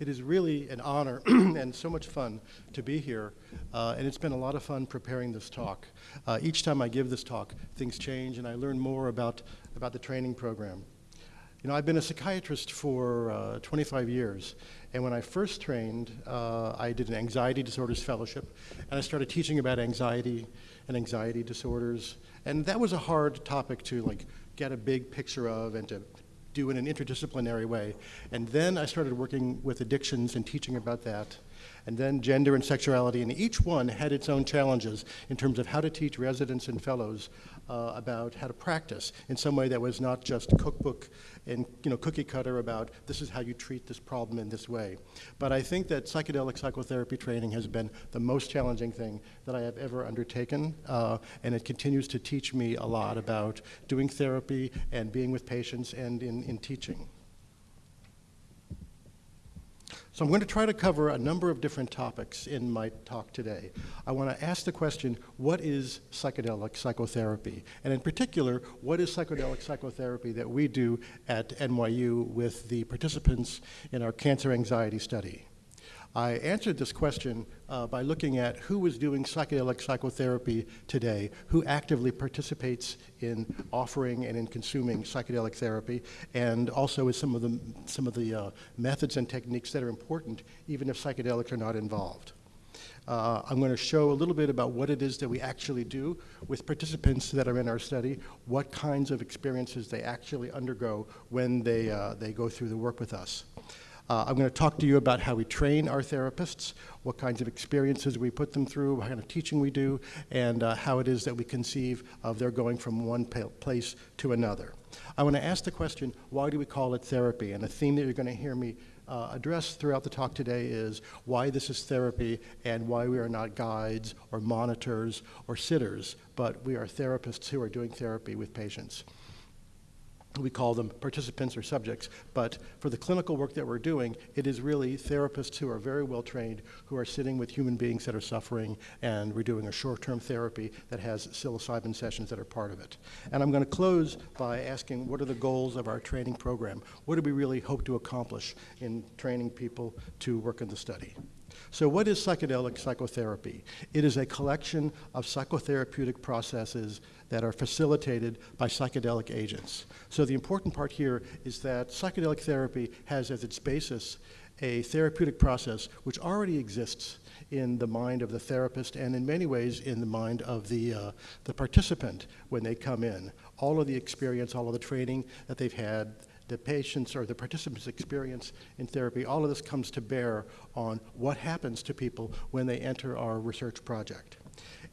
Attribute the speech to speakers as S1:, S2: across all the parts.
S1: It is really an honor and so much fun to be here, uh, and it's been a lot of fun preparing this talk. Uh, each time I give this talk, things change, and I learn more about, about the training program. You know, I've been a psychiatrist for uh, 25 years, and when I first trained, uh, I did an anxiety disorders fellowship, and I started teaching about anxiety and anxiety disorders, and that was a hard topic to like get a big picture of and to do in an interdisciplinary way. And then I started working with addictions and teaching about that. And then gender and sexuality, and each one had its own challenges in terms of how to teach residents and fellows uh, about how to practice in some way that was not just cookbook and you know cookie cutter about this is how you treat this problem in this way. But I think that psychedelic psychotherapy training has been the most challenging thing that I have ever undertaken, uh, and it continues to teach me a lot about doing therapy and being with patients and in, in teaching. So I'm going to try to cover a number of different topics in my talk today. I want to ask the question, what is psychedelic psychotherapy? And in particular, what is psychedelic psychotherapy that we do at NYU with the participants in our cancer anxiety study? I answered this question uh, by looking at who is doing psychedelic psychotherapy today, who actively participates in offering and in consuming psychedelic therapy, and also is some of the, some of the uh, methods and techniques that are important even if psychedelics are not involved. Uh, I'm going to show a little bit about what it is that we actually do with participants that are in our study, what kinds of experiences they actually undergo when they, uh, they go through the work with us. Uh, I'm going to talk to you about how we train our therapists, what kinds of experiences we put them through, what kind of teaching we do, and uh, how it is that we conceive of their going from one place to another. I want to ask the question, why do we call it therapy? And the theme that you're going to hear me uh, address throughout the talk today is why this is therapy and why we are not guides or monitors or sitters, but we are therapists who are doing therapy with patients we call them participants or subjects, but for the clinical work that we're doing, it is really therapists who are very well trained, who are sitting with human beings that are suffering, and we're doing a short-term therapy that has psilocybin sessions that are part of it. And I'm going to close by asking what are the goals of our training program? What do we really hope to accomplish in training people to work in the study? So what is psychedelic psychotherapy? It is a collection of psychotherapeutic processes that are facilitated by psychedelic agents. So the important part here is that psychedelic therapy has as its basis a therapeutic process which already exists in the mind of the therapist and in many ways in the mind of the, uh, the participant when they come in. All of the experience, all of the training that they've had, the patient's or the participant's experience in therapy, all of this comes to bear on what happens to people when they enter our research project.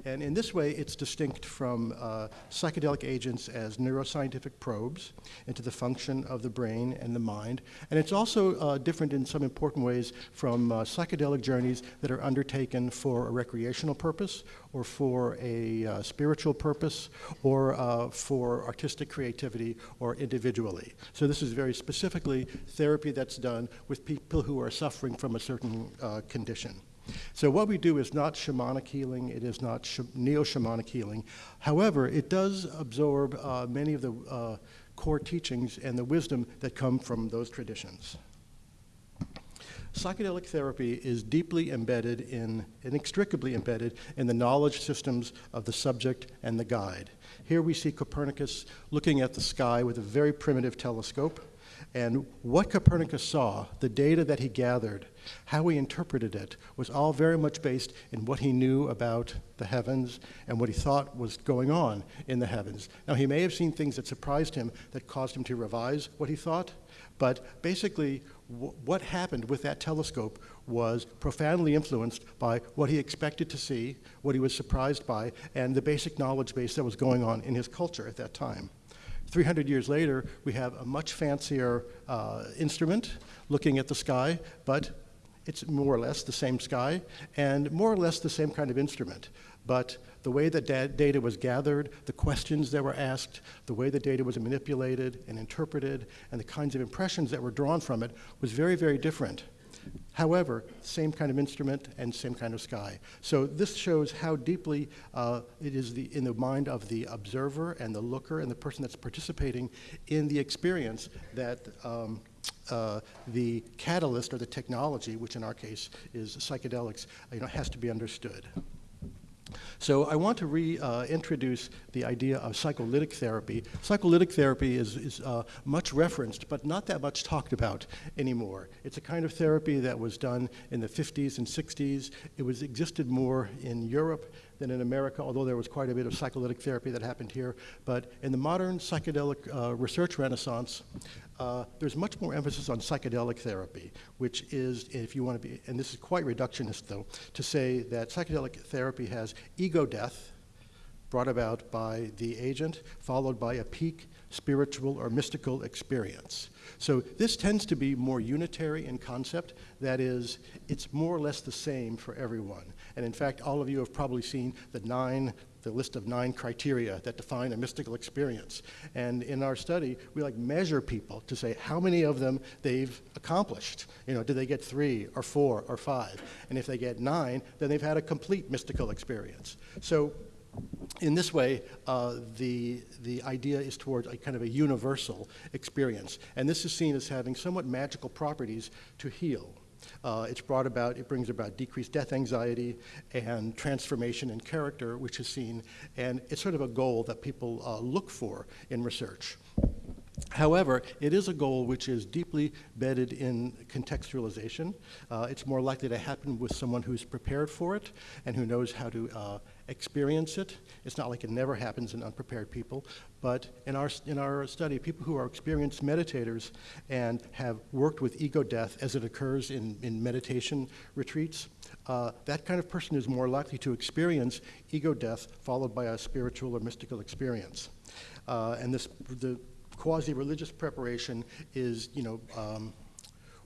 S1: And in this way, it's distinct from uh, psychedelic agents as neuroscientific probes into the function of the brain and the mind. And it's also uh, different in some important ways from uh, psychedelic journeys that are undertaken for a recreational purpose or for a uh, spiritual purpose or uh, for artistic creativity or individually. So this is very specifically therapy that's done with people who are suffering from a certain uh, condition. So what we do is not shamanic healing, it is not sh neo-shamanic healing. However, it does absorb uh, many of the uh, core teachings and the wisdom that come from those traditions. Psychedelic therapy is deeply embedded in, inextricably embedded in the knowledge systems of the subject and the guide. Here we see Copernicus looking at the sky with a very primitive telescope. And what Copernicus saw, the data that he gathered, how he interpreted it, was all very much based in what he knew about the heavens and what he thought was going on in the heavens. Now, he may have seen things that surprised him that caused him to revise what he thought, but basically, what happened with that telescope was profoundly influenced by what he expected to see, what he was surprised by, and the basic knowledge base that was going on in his culture at that time. 300 years later, we have a much fancier uh, instrument looking at the sky, but it's more or less the same sky and more or less the same kind of instrument. But the way that da data was gathered, the questions that were asked, the way the data was manipulated and interpreted, and the kinds of impressions that were drawn from it was very, very different. However, same kind of instrument and same kind of sky. So this shows how deeply uh, it is the, in the mind of the observer and the looker and the person that's participating in the experience that um, uh, the catalyst or the technology, which in our case is psychedelics, you know, has to be understood. So I want to reintroduce uh, the idea of psycholytic therapy. Psycholytic therapy is, is uh, much referenced, but not that much talked about anymore. It's a kind of therapy that was done in the 50s and 60s. It was existed more in Europe than in America, although there was quite a bit of psycholytic therapy that happened here. But in the modern psychedelic uh, research renaissance, uh, there's much more emphasis on psychedelic therapy, which is, if you want to be, and this is quite reductionist though, to say that psychedelic therapy has ego death brought about by the agent, followed by a peak spiritual or mystical experience. So this tends to be more unitary in concept. That is, it's more or less the same for everyone. And in fact, all of you have probably seen the nine the list of nine criteria that define a mystical experience. And in our study, we like measure people to say how many of them they've accomplished. You know, did they get three or four or five? And if they get nine, then they've had a complete mystical experience. So in this way, uh, the, the idea is towards a kind of a universal experience. And this is seen as having somewhat magical properties to heal. Uh, it's brought about, it brings about decreased death anxiety and transformation in character, which is seen, and it's sort of a goal that people uh, look for in research. However, it is a goal which is deeply bedded in contextualization. Uh, it's more likely to happen with someone who's prepared for it and who knows how to uh, experience it. It's not like it never happens in unprepared people, but in our, in our study, people who are experienced meditators and have worked with ego death as it occurs in, in meditation retreats, uh, that kind of person is more likely to experience ego death followed by a spiritual or mystical experience. Uh, and this, the quasi-religious preparation is, you know, um,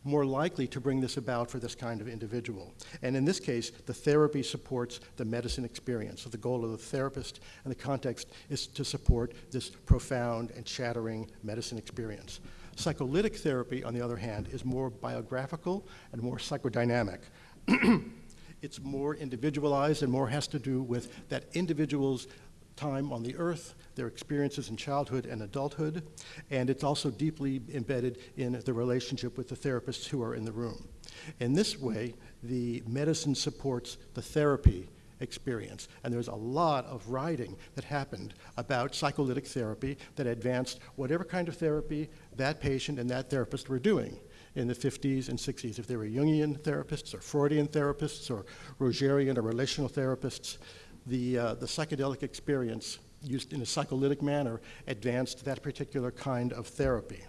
S1: more likely to bring this about for this kind of individual. And in this case, the therapy supports the medicine experience. So the goal of the therapist and the context is to support this profound and shattering medicine experience. Psycholytic therapy, on the other hand, is more biographical and more psychodynamic. it's more individualized and more has to do with that individual's time on the earth, their experiences in childhood and adulthood, and it's also deeply embedded in the relationship with the therapists who are in the room. In this way, the medicine supports the therapy experience. And there's a lot of writing that happened about psycholytic therapy that advanced whatever kind of therapy that patient and that therapist were doing in the 50s and 60s. If they were Jungian therapists or Freudian therapists or Rogerian or relational therapists, the, uh, the psychedelic experience used in a psycholytic manner advanced that particular kind of therapy.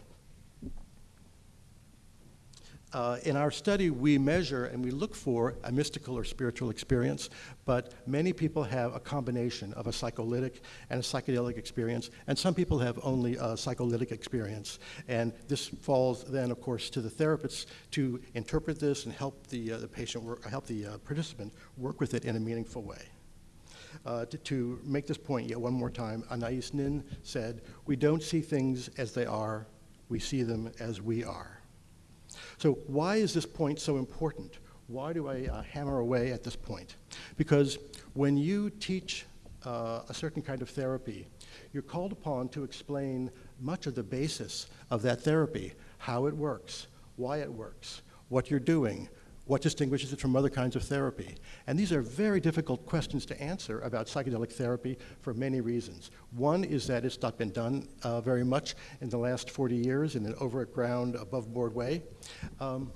S1: Uh, in our study, we measure and we look for a mystical or spiritual experience, but many people have a combination of a psycholytic and a psychedelic experience, and some people have only a psycholytic experience. And this falls then, of course, to the therapists to interpret this and help the, uh, the patient, work, help the uh, participant work with it in a meaningful way. Uh, to, to, make this point yet one more time, Anais Nin said, We don't see things as they are, we see them as we are. So, why is this point so important? Why do I uh, hammer away at this point? Because when you teach uh, a certain kind of therapy, you're called upon to explain much of the basis of that therapy how it works, why it works, what you're doing, what distinguishes it from other kinds of therapy? And these are very difficult questions to answer about psychedelic therapy for many reasons. One is that it's not been done uh, very much in the last 40 years in an over-ground, above-board way. Um,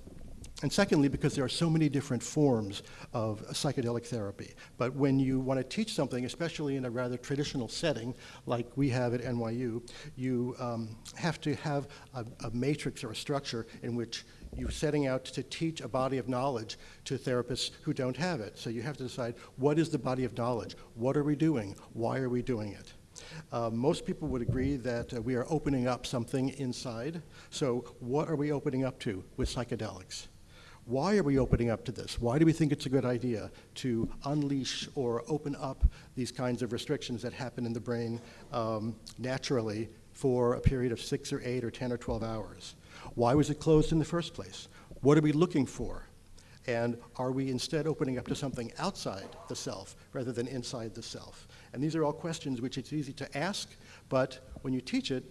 S1: and secondly, because there are so many different forms of psychedelic therapy. But when you want to teach something, especially in a rather traditional setting like we have at NYU, you um, have to have a, a matrix or a structure in which you're setting out to teach a body of knowledge to therapists who don't have it. So you have to decide what is the body of knowledge? What are we doing? Why are we doing it? Uh, most people would agree that uh, we are opening up something inside. So what are we opening up to with psychedelics? Why are we opening up to this? Why do we think it's a good idea to unleash or open up these kinds of restrictions that happen in the brain um, naturally for a period of six or eight or 10 or 12 hours? Why was it closed in the first place? What are we looking for? And are we instead opening up to something outside the self rather than inside the self? And these are all questions which it's easy to ask, but when you teach it,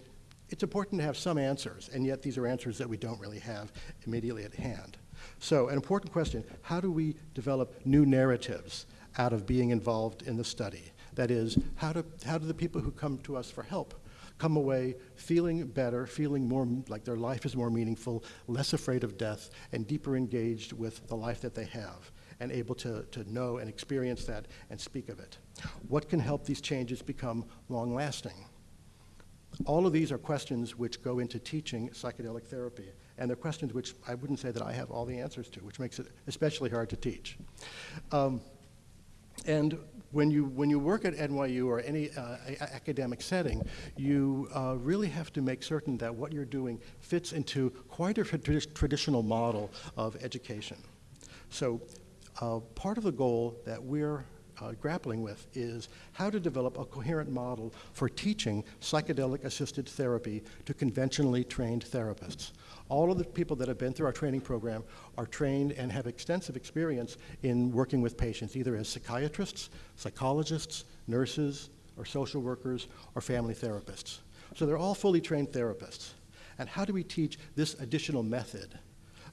S1: it's important to have some answers, and yet these are answers that we don't really have immediately at hand. So, an important question how do we develop new narratives out of being involved in the study? That is, how do, how do the people who come to us for help come away feeling better, feeling more like their life is more meaningful, less afraid of death, and deeper engaged with the life that they have, and able to, to know and experience that and speak of it? What can help these changes become long lasting? All of these are questions which go into teaching psychedelic therapy, and they're questions which I wouldn't say that I have all the answers to, which makes it especially hard to teach. Um, and when you, when you work at NYU or any uh, academic setting, you uh, really have to make certain that what you're doing fits into quite a trad traditional model of education. So uh, part of the goal that we're uh, grappling with is how to develop a coherent model for teaching psychedelic assisted therapy to conventionally trained therapists. All of the people that have been through our training program are trained and have extensive experience in working with patients, either as psychiatrists, psychologists, nurses, or social workers, or family therapists. So they're all fully trained therapists. And how do we teach this additional method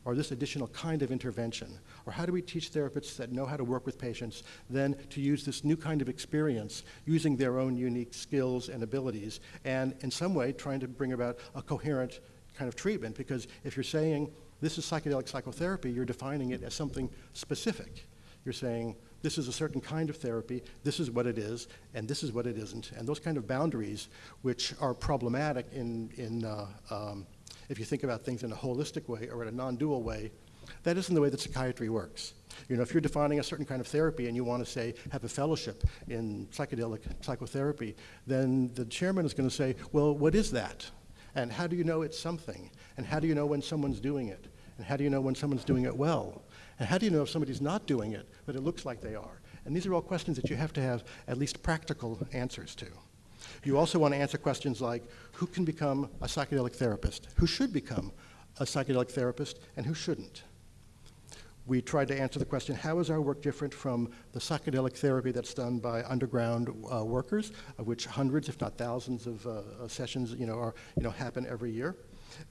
S1: or this additional kind of intervention? Or how do we teach therapists that know how to work with patients then to use this new kind of experience using their own unique skills and abilities and in some way trying to bring about a coherent kind of treatment? Because if you're saying this is psychedelic psychotherapy, you're defining it as something specific. You're saying this is a certain kind of therapy, this is what it is, and this is what it isn't. And those kind of boundaries, which are problematic in, in uh, um, if you think about things in a holistic way or in a non-dual way, that isn't the way that psychiatry works. You know, if you're defining a certain kind of therapy and you want to say have a fellowship in psychedelic psychotherapy, then the chairman is going to say, well, what is that? And how do you know it's something? And how do you know when someone's doing it? And how do you know when someone's doing it well? And how do you know if somebody's not doing it, but it looks like they are? And these are all questions that you have to have at least practical answers to. You also want to answer questions like who can become a psychedelic therapist? Who should become a psychedelic therapist and who shouldn't? We tried to answer the question, how is our work different from the psychedelic therapy that's done by underground uh, workers, of which hundreds, if not thousands of uh, sessions you know, are, you know, happen every year?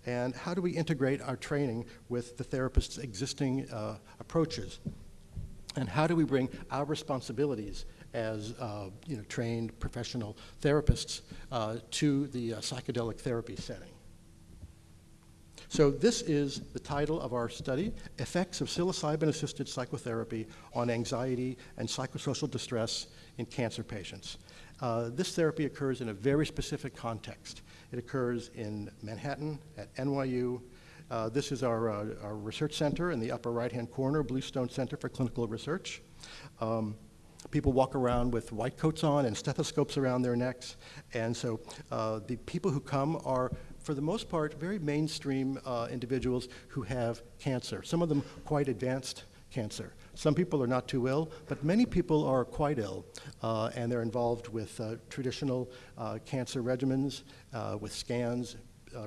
S1: And how do we integrate our training with the therapist's existing uh, approaches? And how do we bring our responsibilities as uh, you know, trained professional therapists uh, to the uh, psychedelic therapy setting. So this is the title of our study, Effects of Psilocybin-Assisted Psychotherapy on Anxiety and Psychosocial Distress in Cancer Patients. Uh, this therapy occurs in a very specific context. It occurs in Manhattan, at NYU. Uh, this is our, uh, our, research center in the upper right-hand corner, Bluestone Center for Clinical Research. Um, people walk around with white coats on and stethoscopes around their necks. And so uh, the people who come are, for the most part, very mainstream uh, individuals who have cancer, some of them quite advanced cancer. Some people are not too ill, but many people are quite ill, uh, and they're involved with uh, traditional uh, cancer regimens, uh, with scans,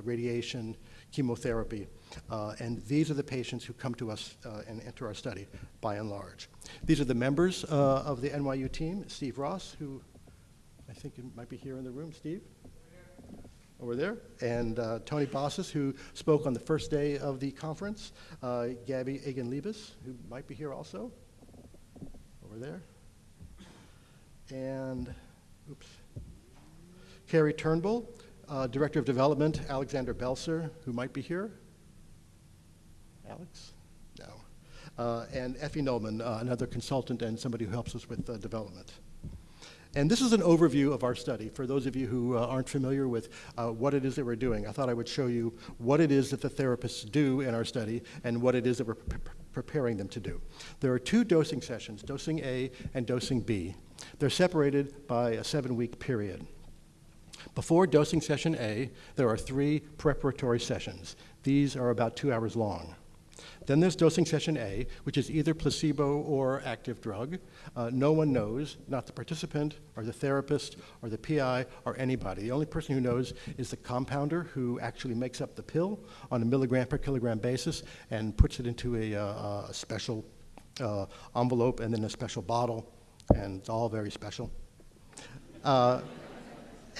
S1: radiation, chemotherapy. Uh, and these are the patients who come to us uh, and enter our study by and large. These are the members uh, of the NYU team, Steve Ross, who I think might be here in the room. Steve? Over there. And uh, Tony Bossis, who spoke on the first day of the conference. Uh, Gabby Agin-Liebes, who might be here also. Over there. And, oops. Carrie Turnbull, uh, Director of Development, Alexander Belser, who might be here. Alex? No. Uh, and Effie Nolman, uh, another consultant and somebody who helps us with uh, development. And this is an overview of our study. For those of you who uh, aren't familiar with uh, what it is that we're doing, I thought I would show you what it is that the therapists do in our study and what it is that we're pre preparing them to do. There are two dosing sessions, dosing A and dosing B. They're separated by a seven-week period. Before dosing session A, there are three preparatory sessions. These are about two hours long. Then there's dosing session A, which is either placebo or active drug. Uh, no one knows, not the participant or the therapist or the PI or anybody. The only person who knows is the compounder who actually makes up the pill on a milligram per kilogram basis and puts it into a, uh, a special uh, envelope and then a special bottle, and it's all very special. Uh,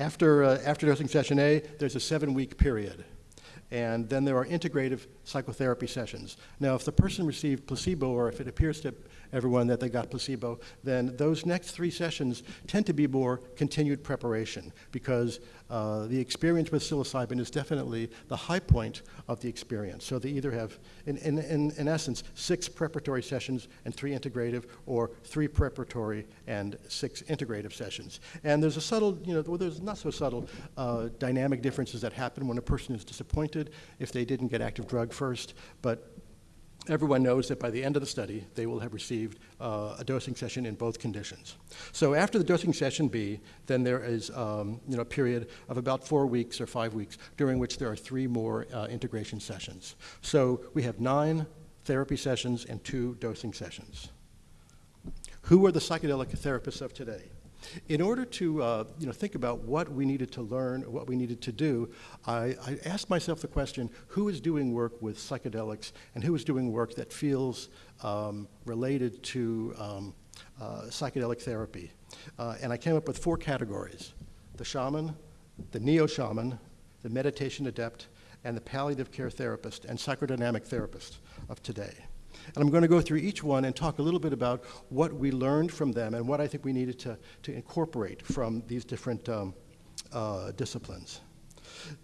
S1: after, uh, after dosing session A, there's a seven-week period. And then there are integrative psychotherapy sessions. Now, if the person received placebo, or if it appears to everyone that they got placebo, then those next three sessions tend to be more continued preparation because uh, the experience with psilocybin is definitely the high point of the experience. So they either have, in, in, in, in essence, six preparatory sessions and three integrative, or three preparatory and six integrative sessions. And there's a subtle, you know, well, there's not so subtle uh, dynamic differences that happen when a person is disappointed if they didn't get active drug first, but everyone knows that by the end of the study, they will have received uh, a dosing session in both conditions. So after the dosing session B, then there is um, you know, a period of about four weeks or five weeks during which there are three more uh, integration sessions. So we have nine therapy sessions and two dosing sessions. Who are the psychedelic therapists of today? In order to uh, you know, think about what we needed to learn, what we needed to do, I, I, asked myself the question, who is doing work with psychedelics and who is doing work that feels um, related to um, uh, psychedelic therapy? Uh, and I came up with four categories, the shaman, the neo-shaman, the meditation adept, and the palliative care therapist and psychodynamic therapist of today. And I'm going to go through each one and talk a little bit about what we learned from them and what I think we needed to, to incorporate from these different um, uh, disciplines.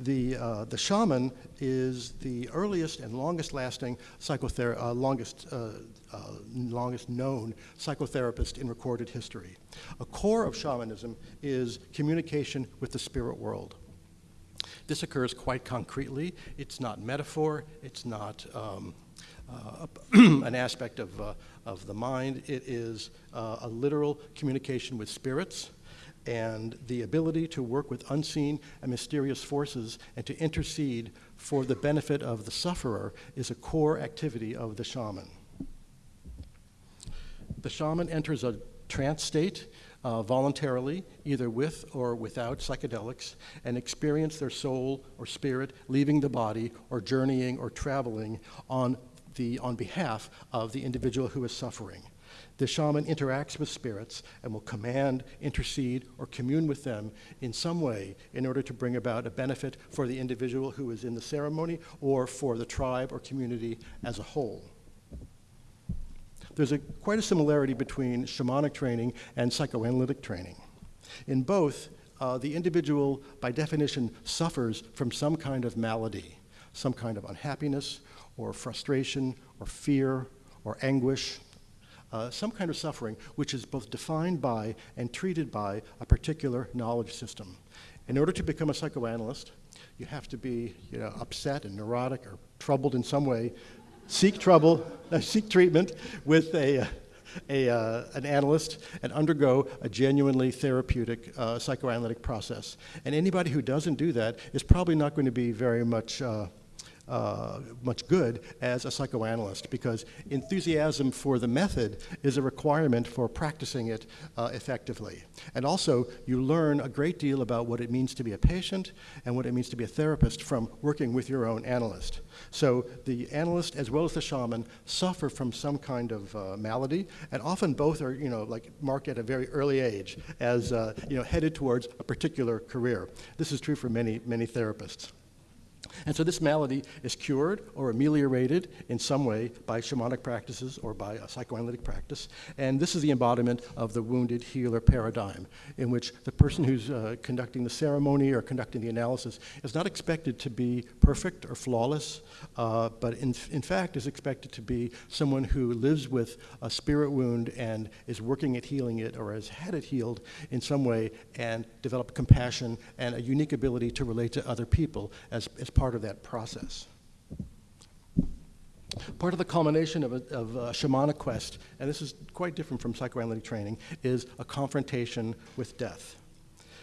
S1: The, uh, the shaman is the earliest and longest lasting psychotherapist, uh, longest, uh, uh, longest known psychotherapist in recorded history. A core of shamanism is communication with the spirit world. This occurs quite concretely. It's not metaphor, it's not um, an aspect of, uh, of the mind. It is uh, a literal communication with spirits and the ability to work with unseen and mysterious forces and to intercede for the benefit of the sufferer is a core activity of the shaman. The shaman enters a trance state uh, voluntarily, either with or without psychedelics, and experience their soul or spirit leaving the body or journeying or traveling on the, on behalf of the individual who is suffering. The shaman interacts with spirits and will command, intercede, or commune with them in some way in order to bring about a benefit for the individual who is in the ceremony or for the tribe or community as a whole. There's a, quite a similarity between shamanic training and psychoanalytic training. In both, uh, the individual, by definition, suffers from some kind of malady, some kind of unhappiness or frustration or fear or anguish, uh, some kind of suffering which is both defined by and treated by a particular knowledge system. In order to become a psychoanalyst, you have to be you know, upset and neurotic or troubled in some way, seek trouble, uh, seek treatment with a, a, uh, an analyst and undergo a genuinely therapeutic uh, psychoanalytic process. And anybody who doesn't do that is probably not going to be very much uh, uh, much good as a psychoanalyst because enthusiasm for the method is a requirement for practicing it uh, effectively. And also, you learn a great deal about what it means to be a patient and what it means to be a therapist from working with your own analyst. So the analyst as well as the shaman suffer from some kind of uh, malady, and often both are, you know, like marked at a very early age as, uh, you know, headed towards a particular career. This is true for many, many therapists. And so this malady is cured or ameliorated in some way by shamanic practices or by a psychoanalytic practice. And this is the embodiment of the wounded healer paradigm, in which the person who's uh, conducting the ceremony or conducting the analysis is not expected to be perfect or flawless, uh, but in, in fact is expected to be someone who lives with a spirit wound and is working at healing it or has had it healed in some way and develop compassion and a unique ability to relate to other people as, as part of that process. Part of the culmination of a, of a, shamanic quest, and this is quite different from psychoanalytic training, is a confrontation with death.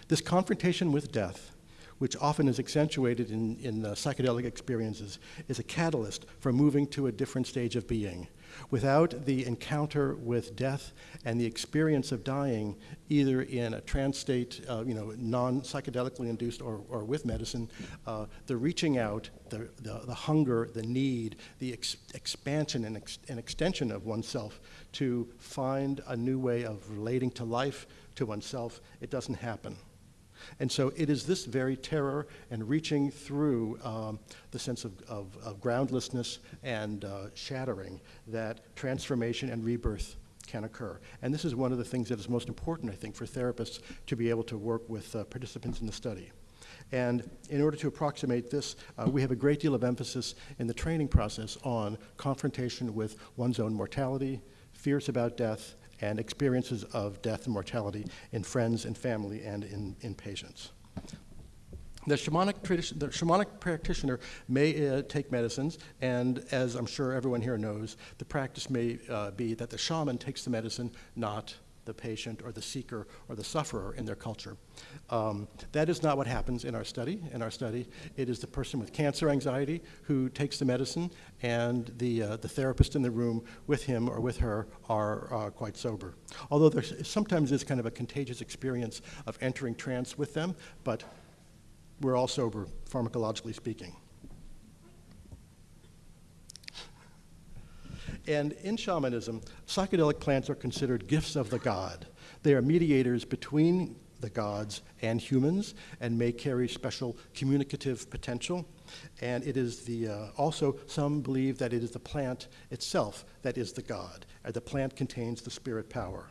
S1: This confrontation with death, which often is accentuated in, in psychedelic experiences, is a catalyst for moving to a different stage of being. Without the encounter with death and the experience of dying, either in a trance state, uh, you know, non-psychedelically induced or, or with medicine, uh, the reaching out, the, the, the, hunger, the need, the ex expansion and, ex and extension of oneself to find a new way of relating to life, to oneself, it doesn't happen. And so it is this very terror and reaching through um, the sense of, of, of groundlessness and uh, shattering that transformation and rebirth can occur. And this is one of the things that is most important, I think, for therapists to be able to work with uh, participants in the study. And in order to approximate this, uh, we have a great deal of emphasis in the training process on confrontation with one's own mortality, fears about death, and experiences of death and mortality in friends and family and in, in patients. The shamanic, tradition, the shamanic practitioner may uh, take medicines, and as I'm sure everyone here knows, the practice may uh, be that the shaman takes the medicine, not the patient or the seeker or the sufferer in their culture. Um, that is not what happens in our study. In our study, it is the person with cancer anxiety who takes the medicine, and the, uh, the therapist in the room with him or with her are uh, quite sober. Although there sometimes is kind of a contagious experience of entering trance with them, but we're all sober, pharmacologically speaking. And in shamanism, psychedelic plants are considered gifts of the god. They are mediators between the gods and humans and may carry special communicative potential. And it is the, uh, also, some believe that it is the plant itself that is the god, and the plant contains the spirit power.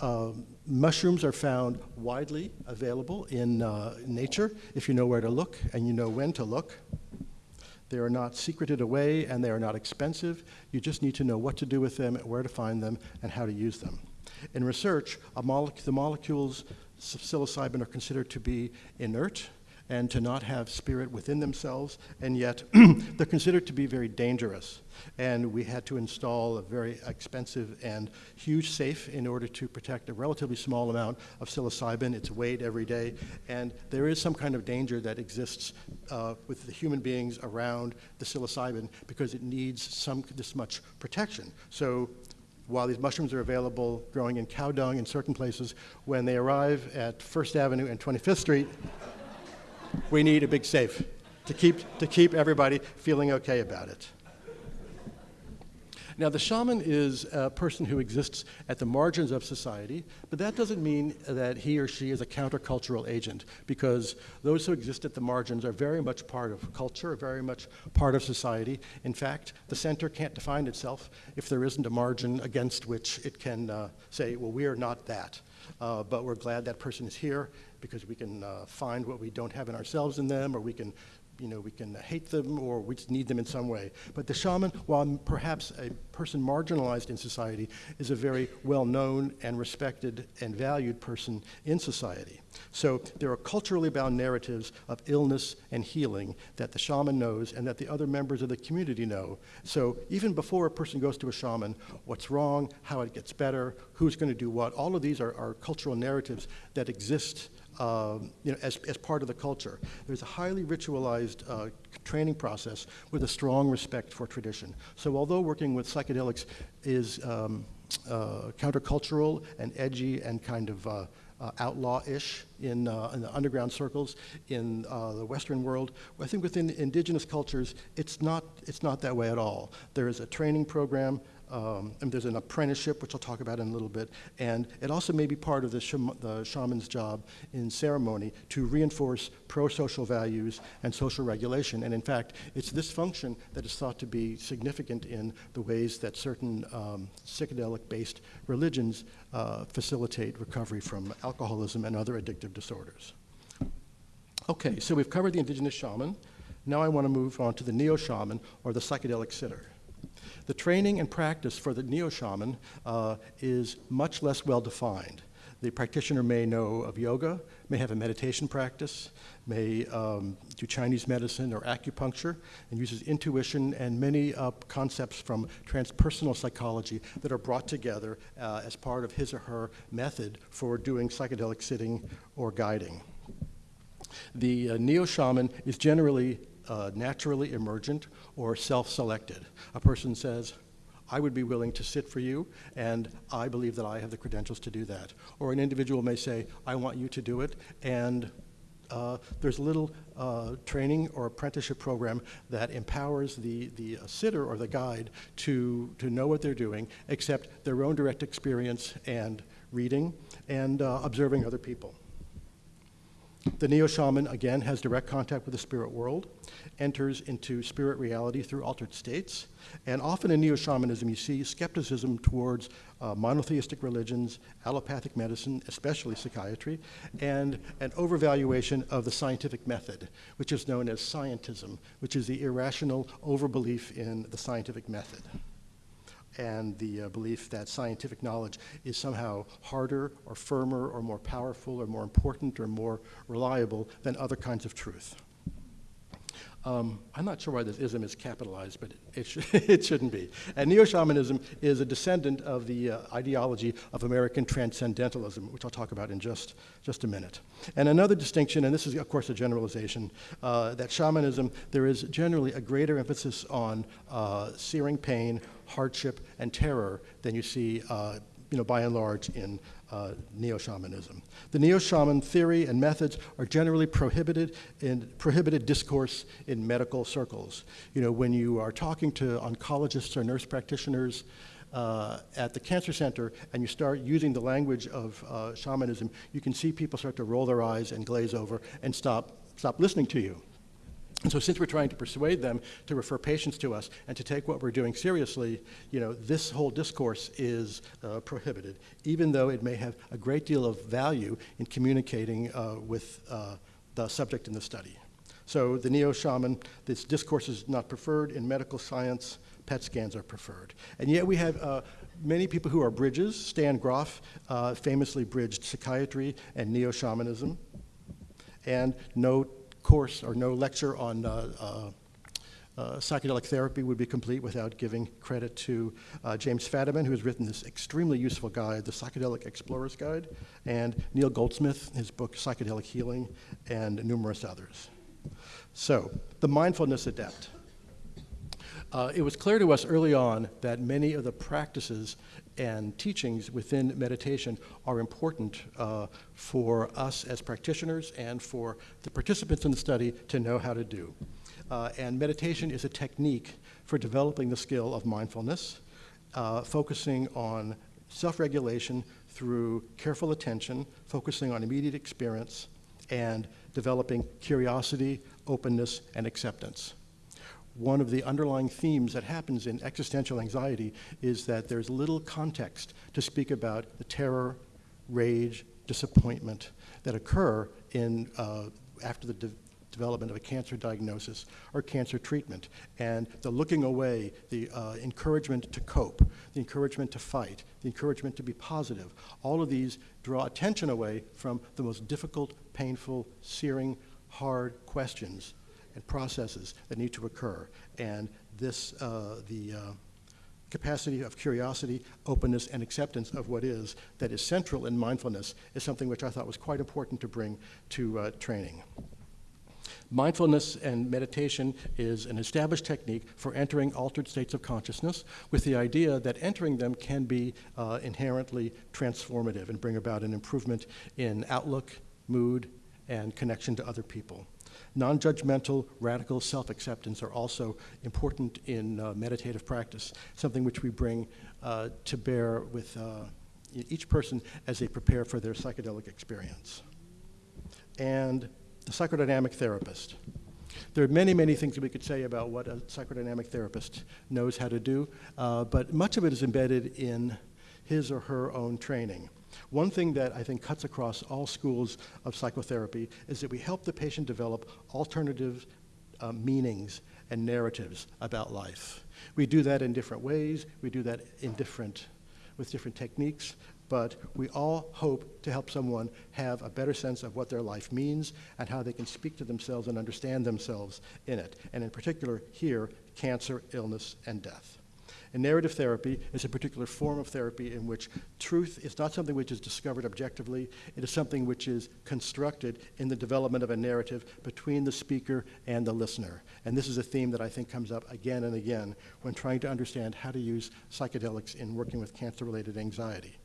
S1: Uh, mushrooms are found widely available in uh, nature if you know where to look and you know when to look. They are not secreted away and they are not expensive. You just need to know what to do with them, where to find them, and how to use them. In research, mole the molecules of psilocybin are considered to be inert and to not have spirit within themselves, and yet they're considered to be very dangerous. And we had to install a very expensive and huge safe in order to protect a relatively small amount of psilocybin. It's weighed every day, and there is some kind of danger that exists uh, with the human beings around the psilocybin because it needs some this much protection. So while these mushrooms are available growing in cow dung in certain places, when they arrive at First Avenue and 25th Street, we need a big safe to keep, to keep everybody feeling okay about it. Now, the shaman is a person who exists at the margins of society, but that doesn't mean that he or she is a countercultural agent, because those who exist at the margins are very much part of culture, very much part of society. In fact, the center can't define itself if there isn't a margin against which it can uh, say, well, we are not that. Uh, but we're glad that person is here because we can uh, find what we don't have in ourselves in them, or we can you know, we can hate them or we just need them in some way. But the shaman, while perhaps a person marginalized in society, is a very well-known and respected and valued person in society. So there are culturally bound narratives of illness and healing that the shaman knows and that the other members of the community know. So even before a person goes to a shaman, what's wrong, how it gets better, who's going to do what, all of these are, are cultural narratives that exist um, you know, as, as part of the culture. There's a highly ritualized uh, training process with a strong respect for tradition. So although working with psychedelics is um, uh, countercultural and edgy and kind of uh, uh, outlaw-ish in, uh, in, the underground circles in uh, the Western world. I think within indigenous cultures, it's not, it's not that way at all. There is a training program um, and there's an apprenticeship, which I'll talk about in a little bit, and it also may be part of the, the shaman's job in ceremony to reinforce pro-social values and social regulation. And in fact, it's this function that is thought to be significant in the ways that certain um, psychedelic-based religions uh, facilitate recovery from alcoholism and other addictive disorders. Okay, so we've covered the indigenous shaman. Now I want to move on to the neo-shaman, or the psychedelic sitter. The training and practice for the neo-shaman uh, is much less well defined. The practitioner may know of yoga, may have a meditation practice, may um, do Chinese medicine or acupuncture, and uses intuition and many uh, concepts from transpersonal psychology that are brought together uh, as part of his or her method for doing psychedelic sitting or guiding. The uh, neo shaman is generally uh, naturally emergent or self selected. A person says, I would be willing to sit for you, and I believe that I have the credentials to do that. Or an individual may say, I want you to do it, and uh, there's a little uh, training or apprenticeship program that empowers the, the sitter or the guide to, to know what they're doing, except their own direct experience and reading and uh, observing other people. The neo shaman, again, has direct contact with the spirit world, enters into spirit reality through altered states, and often in neo shamanism, you see skepticism towards uh, monotheistic religions, allopathic medicine, especially psychiatry, and an overvaluation of the scientific method, which is known as scientism, which is the irrational overbelief in the scientific method and the uh, belief that scientific knowledge is somehow harder or firmer or more powerful or more important or more reliable than other kinds of truth. Um, I'm not sure why this ism is capitalized, but it, sh it shouldn't be. And neo-shamanism is a descendant of the uh, ideology of American transcendentalism, which I'll talk about in just, just a minute. And another distinction, and this is of course a generalization, uh, that shamanism, there is generally a greater emphasis on uh, searing pain, hardship, and terror than you see uh, you know, by and large in uh, neo-shamanism. The neo-shaman theory and methods are generally prohibited in prohibited discourse in medical circles. You know, when you are talking to oncologists or nurse practitioners uh, at the cancer center and you start using the language of uh, shamanism, you can see people start to roll their eyes and glaze over and stop, stop listening to you. And so since we're trying to persuade them to refer patients to us and to take what we're doing seriously, you know, this whole discourse is uh, prohibited, even though it may have a great deal of value in communicating uh, with uh, the subject in the study. So the neo-shaman, this discourse is not preferred. In medical science, PET scans are preferred. And yet we have uh, many people who are bridges. Stan Grof uh, famously bridged psychiatry and neo-shamanism. And no course or no lecture on uh, uh, uh, psychedelic therapy would be complete without giving credit to James Fadiman, who has written this extremely useful guide, The Psychedelic Explorer's Guide, and Neal Goldsmith, his book Psychedelic Healing, and numerous others. So, the mindfulness adept. Uh, it was clear to us early on that many of the practices and teachings within meditation are important uh, for us as practitioners and for the participants in the study to know how to do. Uh, and meditation is a technique for developing the skill of mindfulness, uh, focusing on self-regulation through careful attention, focusing on immediate experience, and developing curiosity, openness, and acceptance one of the underlying themes that happens in existential anxiety is that there's little context to speak about the terror, rage, disappointment that occur in, uh, after the de development of a cancer diagnosis or cancer treatment. And the looking away, the uh, encouragement to cope, the encouragement to fight, the encouragement to be positive, all of these draw attention away from the most difficult, painful, searing, hard questions and processes that need to occur. And this, uh, the uh, capacity of curiosity, openness, and acceptance of what is that is central in mindfulness is something which I thought was quite important to bring to uh, training. Mindfulness and meditation is an established technique for entering altered states of consciousness with the idea that entering them can be uh, inherently transformative and bring about an improvement in outlook, mood, and connection to other people. Non-judgmental, radical self-acceptance are also important in uh, meditative practice, something which we bring uh, to bear with uh, each person as they prepare for their psychedelic experience. And the psychodynamic therapist. There are many, many things that we could say about what a psychodynamic therapist knows how to do, uh, but much of it is embedded in his or her own training. One thing that I think cuts across all schools of psychotherapy is that we help the patient develop alternative uh, meanings and narratives about life. We do that in different ways, we do that in different, with different techniques, but we all hope to help someone have a better sense of what their life means and how they can speak to themselves and understand themselves in it. And in particular, here, cancer, illness, and death. And narrative therapy is a particular form of therapy in which truth is not something which is discovered objectively, it is something which is constructed in the development of a narrative between the speaker and the listener. And this is a theme that I think comes up again and again when trying to understand how to use psychedelics in working with cancer related anxiety.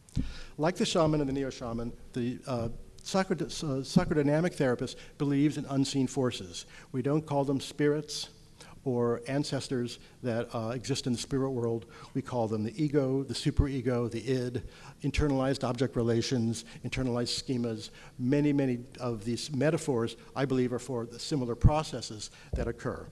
S1: Like the shaman and the neo shaman, the uh, psychodynamic therapist believes in unseen forces. We don't call them spirits or ancestors that uh, exist in the spirit world. We call them the ego, the superego, the id, internalized object relations, internalized schemas. Many, many of these metaphors, I believe, are for the similar processes that occur.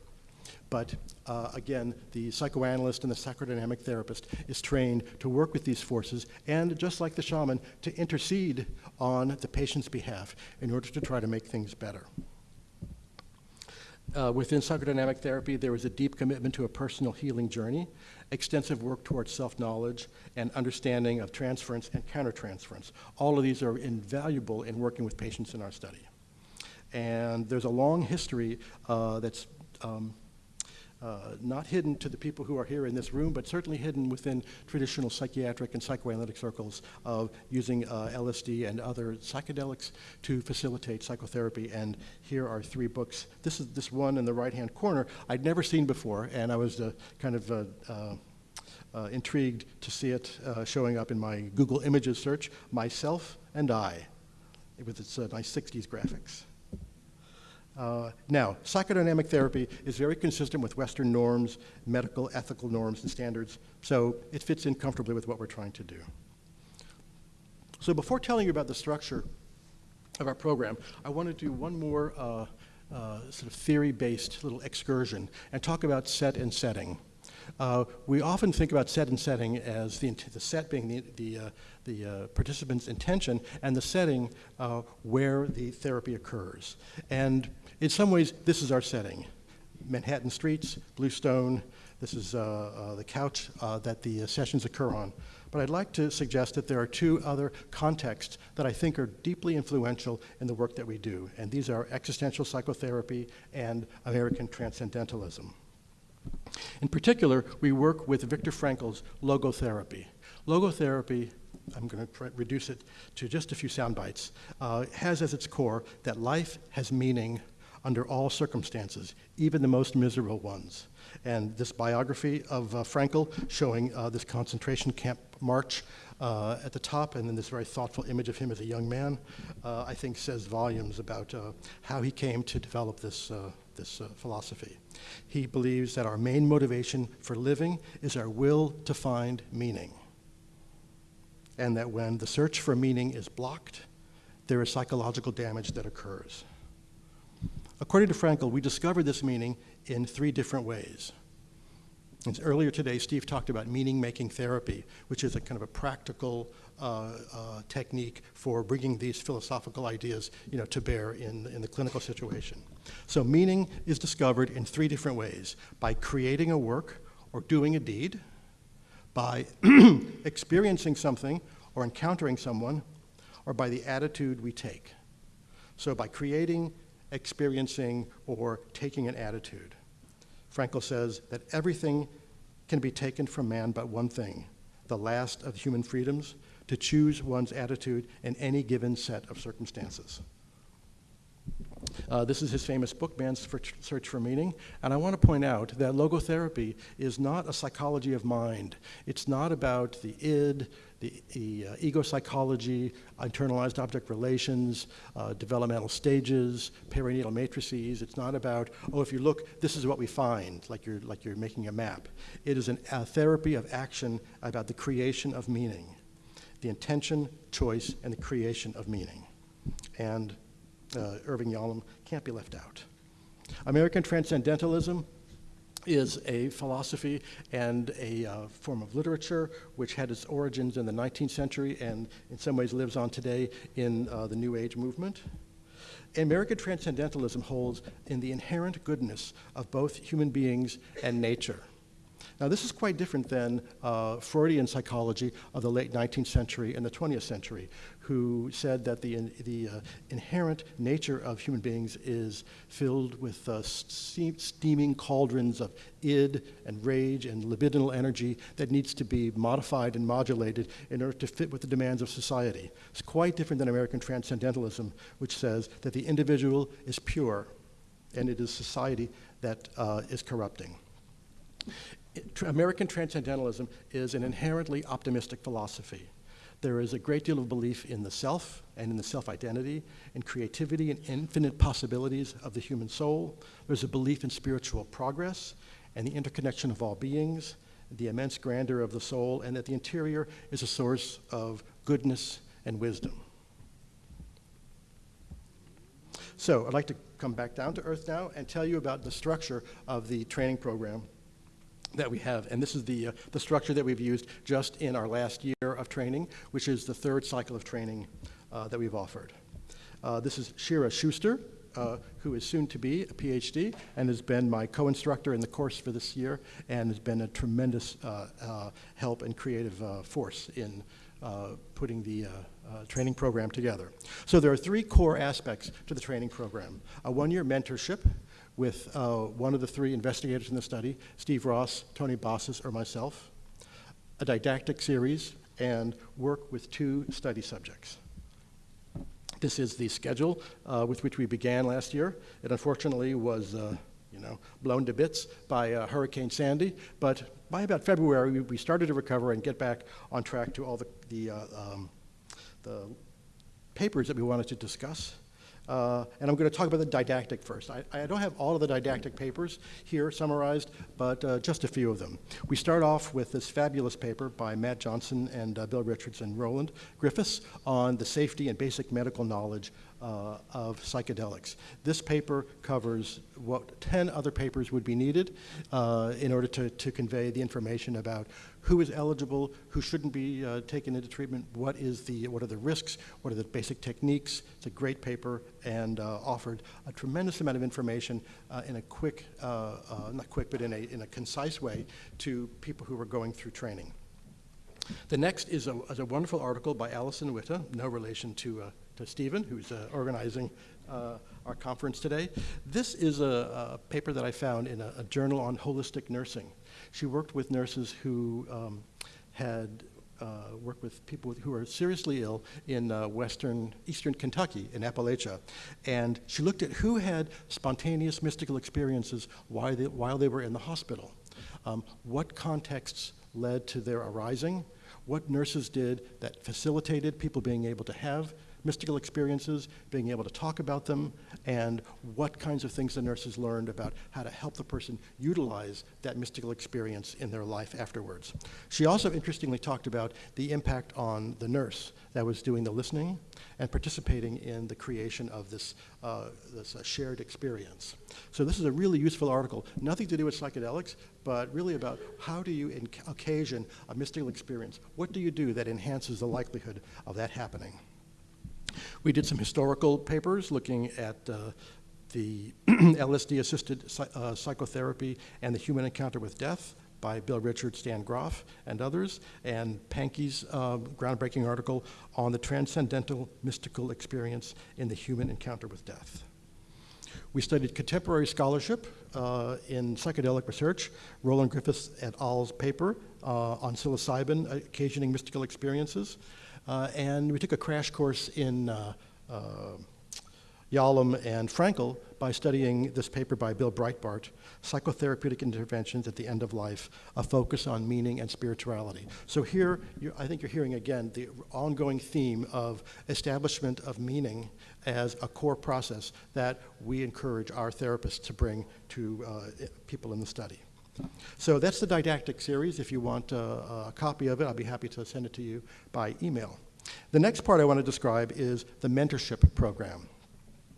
S1: But uh, again, the psychoanalyst and the psychodynamic therapist is trained to work with these forces and, just like the shaman, to intercede on the patient's behalf in order to try to make things better. Uh, within psychodynamic therapy, there is a deep commitment to a personal healing journey, extensive work towards self knowledge, and understanding of transference and countertransference. All of these are invaluable in working with patients in our study. And there's a long history uh, that's um, uh, not hidden to the people who are here in this room, but certainly hidden within traditional psychiatric and psychoanalytic circles of using uh, LSD and other psychedelics to facilitate psychotherapy. And here are three books. This is this one in the right-hand corner I'd never seen before, and I was uh, kind of uh, uh, uh, intrigued to see it showing up in my Google Images search, Myself and I, with its nice 60s graphics. Uh, now, psychodynamic therapy is very consistent with Western norms, medical, ethical norms, and standards, so it fits in comfortably with what we're trying to do. So before telling you about the structure of our program, I want to do one more uh, uh, sort of theory-based little excursion and talk about set and setting. Uh, we often think about set and setting as the, the set being the, the, uh, the uh, participant's intention and the setting uh, where the therapy occurs. And in some ways, this is our setting. Manhattan streets, Bluestone, this is uh, uh, the couch uh, that the uh, sessions occur on. But I'd like to suggest that there are two other contexts that I think are deeply influential in the work that we do, and these are existential psychotherapy and American transcendentalism. In particular, we work with Viktor Frankl's logotherapy. Logotherapy I'm going to reduce it to just a few sound bites, uh, has as its core that life has meaning under all circumstances, even the most miserable ones. And this biography of uh, Frankl showing uh, this concentration camp march uh, at the top, and then this very thoughtful image of him as a young man, uh, I think says volumes about uh, how he came to develop this, uh, this philosophy. He believes that our main motivation for living is our will to find meaning. And that when the search for meaning is blocked, there is psychological damage that occurs. According to Frankl, we discover this meaning in three different ways. And earlier today, Steve talked about meaning-making therapy, which is a kind of a practical uh, uh, technique for bringing these philosophical ideas you know, to bear in, in the clinical situation. So meaning is discovered in three different ways, by creating a work or doing a deed, by experiencing something or encountering someone, or by the attitude we take. So by creating, experiencing, or taking an attitude. Frankl says that everything can be taken from man but one thing, the last of human freedoms, to choose one's attitude in any given set of circumstances. Uh, this is his famous book, Man's Search for Meaning. And I want to point out that logotherapy is not a psychology of mind. It's not about the id, the, the uh, ego psychology, internalized object relations, uh, developmental stages, perinatal matrices. It's not about, oh, if you look, this is what we find, like you're, like you're making a map. It is an, a therapy of action about the creation of meaning, the intention, choice, and the creation of meaning. And uh, Irving Yalom can't be left out. American Transcendentalism is a philosophy and a uh, form of literature which had its origins in the 19th century and in some ways lives on today in uh, the New Age movement. American Transcendentalism holds in the inherent goodness of both human beings and nature. Now, this is quite different than uh, Freudian psychology of the late 19th century and the 20th century, who said that the, the uh, inherent nature of human beings is filled with uh, steam, steaming cauldrons of id and rage and libidinal energy that needs to be modified and modulated in order to fit with the demands of society. It's quite different than American transcendentalism, which says that the individual is pure and it is society that uh, is corrupting. American transcendentalism is an inherently optimistic philosophy. There is a great deal of belief in the self and in the self identity, in creativity and infinite possibilities of the human soul. There's a belief in spiritual progress and the interconnection of all beings, the immense grandeur of the soul, and that the interior is a source of goodness and wisdom. So, I'd like to come back down to earth now and tell you about the structure of the training program that we have. And this is the, uh, the structure that we've used just in our last year of training, which is the third cycle of training uh, that we've offered. Uh, this is Shira Schuster, uh, who is soon to be a PhD and has been my co-instructor in the course for this year and has been a tremendous uh, uh, help and creative force in putting the training program together. So there are three core aspects to the training program. A one-year mentorship, with uh, one of the three investigators in the study, Steve Ross, Tony Bossis, or myself, a didactic series, and work with two study subjects. This is the schedule uh, with which we began last year. It unfortunately was, uh, you know, blown to bits by uh, Hurricane Sandy, but by about February, we started to recover and get back on track to all the, the, uh, um, the papers that we wanted to discuss. Uh, and I'm going to talk about the didactic first. I, I, don't have all of the didactic papers here summarized, but uh, just a few of them. We start off with this fabulous paper by Matt Johnson and uh, Bill Richards and Roland Griffiths on the safety and basic medical knowledge uh, of psychedelics. This paper covers what 10 other papers would be needed uh, in order to, to convey the information about who is eligible, who shouldn't be uh, taken into treatment, what, is the, what are the risks, what are the basic techniques. It's a great paper and uh, offered a tremendous amount of information uh, in a quick, uh, not quick, but in a, in a concise way to people who are going through training. The next is a, is a wonderful article by Alison Witta, no relation to, to Stephen, who's organizing our conference today. This is a, a, paper that I found in a, a journal on holistic nursing. She worked with nurses who um, had uh, worked with people who are seriously ill in uh, western, eastern Kentucky, in Appalachia. And she looked at who had spontaneous mystical experiences while they, while they were in the hospital. Um, what contexts led to their arising? What nurses did that facilitated people being able to have mystical experiences, being able to talk about them, and what kinds of things the nurses learned about how to help the person utilize that mystical experience in their life afterwards. She also interestingly talked about the impact on the nurse that was doing the listening and participating in the creation of this, uh, this uh, shared experience. So this is a really useful article, nothing to do with psychedelics, but really about how do you occasion a mystical experience? What do you do that enhances the likelihood of that happening? We did some historical papers looking at uh, the LSD-assisted uh, psychotherapy and the human encounter with death by Bill Richards, Stan Grof, and others, and Pahnke's uh, groundbreaking article on the transcendental mystical experience in the human encounter with death. We studied contemporary scholarship uh, in psychedelic research, Roland Griffiths et al.'s paper uh, on psilocybin occasioning mystical experiences, and we took a crash course in uh, uh, Yalom and Frankl by studying this paper by Bill Breitbart, Psychotherapeutic Interventions at the End of Life, a focus on meaning and spirituality. So here, I think you're hearing again the ongoing theme of establishment of meaning as a core process that we encourage our therapists to bring to uh, people in the study. So that's the didactic series. If you want a, a copy of it, I'll be happy to send it to you by email. The next part I want to describe is the mentorship program.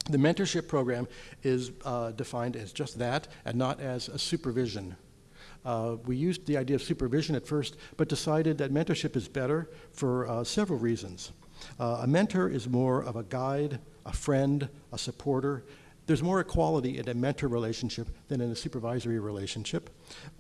S1: The mentorship program is uh, defined as just that and not as a supervision. Uh, we used the idea of supervision at first, but decided that mentorship is better for uh, several reasons. Uh, a mentor is more of a guide, a friend, a supporter, there's more equality in a mentor relationship than in a supervisory relationship.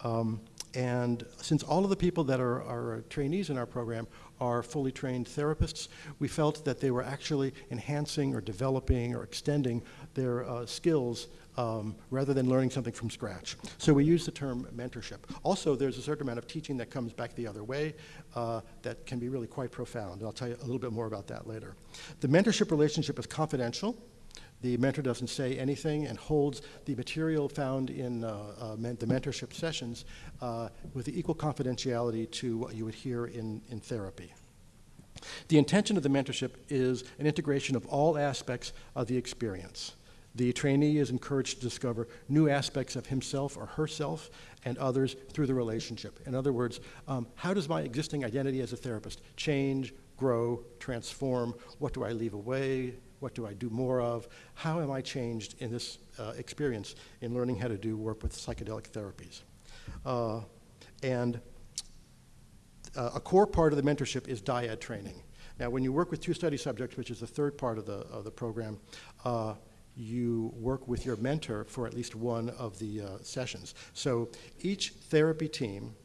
S1: Um, and since all of the people that are, are, trainees in our program are fully trained therapists, we felt that they were actually enhancing or developing or extending their uh, skills um, rather than learning something from scratch. So we use the term mentorship. Also, there's a certain amount of teaching that comes back the other way uh, that can be really quite profound. I'll tell you a little bit more about that later. The mentorship relationship is confidential. The mentor doesn't say anything and holds the material found in uh, uh, men the mentorship sessions uh, with the equal confidentiality to what you would hear in, in therapy. The intention of the mentorship is an integration of all aspects of the experience. The trainee is encouraged to discover new aspects of himself or herself and others through the relationship. In other words, um, how does my existing identity as a therapist change, grow, transform? What do I leave away? What do I do more of? How am I changed in this uh, experience in learning how to do work with psychedelic therapies? Uh, and uh, a core part of the mentorship is dyad training. Now, when you work with two study subjects, which is the third part of the, of the program, uh, you work with your mentor for at least one of the uh, sessions. So each therapy team,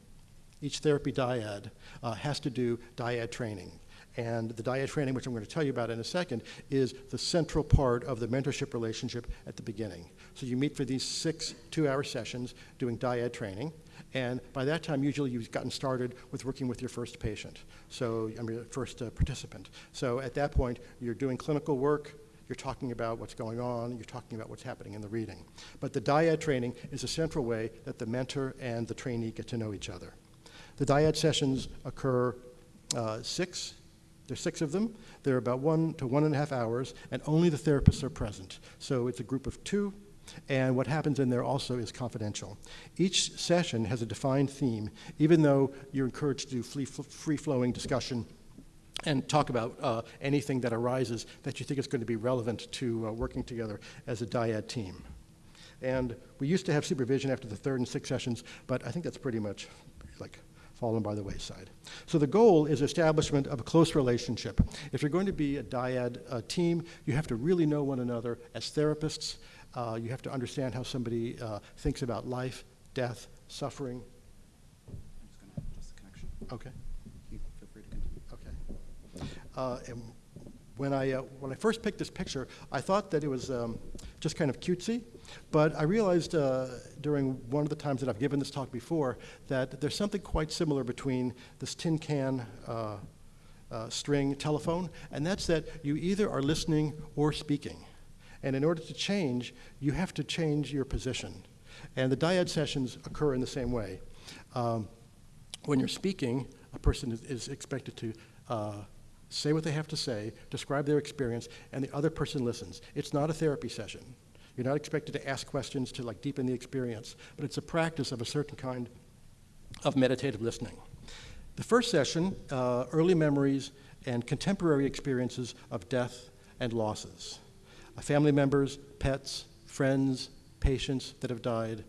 S1: each therapy dyad, uh, has to do dyad training. And the dyad training, which I'm going to tell you about in a second, is the central part of the mentorship relationship at the beginning. So you meet for these six two-hour sessions doing dyad training. And by that time, usually you've gotten started with working with your first patient, so I mean, first uh, participant. So at that point, you're doing clinical work, you're talking about what's going on, you're talking about what's happening in the reading. But the dyad training is a central way that the mentor and the trainee get to know each other. The dyad sessions occur uh, six there's six of them. They're about one to one and a half hours, and only the therapists are present. So it's a group of two, and what happens in there also is confidential. Each session has a defined theme, even though you're encouraged to do free-flowing discussion and talk about uh, anything that arises that you think is going to be relevant to uh, working together as a dyad team. And we used to have supervision after the third and sixth sessions, but I think that's pretty much like fallen by the wayside. So the goal is establishment of a close relationship. If you're going to be a dyad uh, team, you have to really know one another as therapists. Uh, you have to understand how somebody uh, thinks about life, death, suffering.
S2: I'm just going to adjust the connection.
S1: Okay.
S2: Feel free to continue.
S1: Okay. Uh, and when I, uh, when I first picked this picture, I thought that it was um, just kind of cutesy, but I realized uh, during one of the times that I've given this talk before that there's something quite similar between this tin can uh, uh, string telephone, and that's that you either are listening or speaking. And in order to change, you have to change your position. And the dyad sessions occur in the same way. Um, when you're speaking, a person is, is expected to uh, say what they have to say, describe their experience, and the other person listens. It's not a therapy session. You're not expected to ask questions to like deepen the experience, but it's a practice of a certain kind of meditative listening. The first session, uh, early memories and contemporary experiences of death and losses. Uh, family members, pets, friends, patients that have died.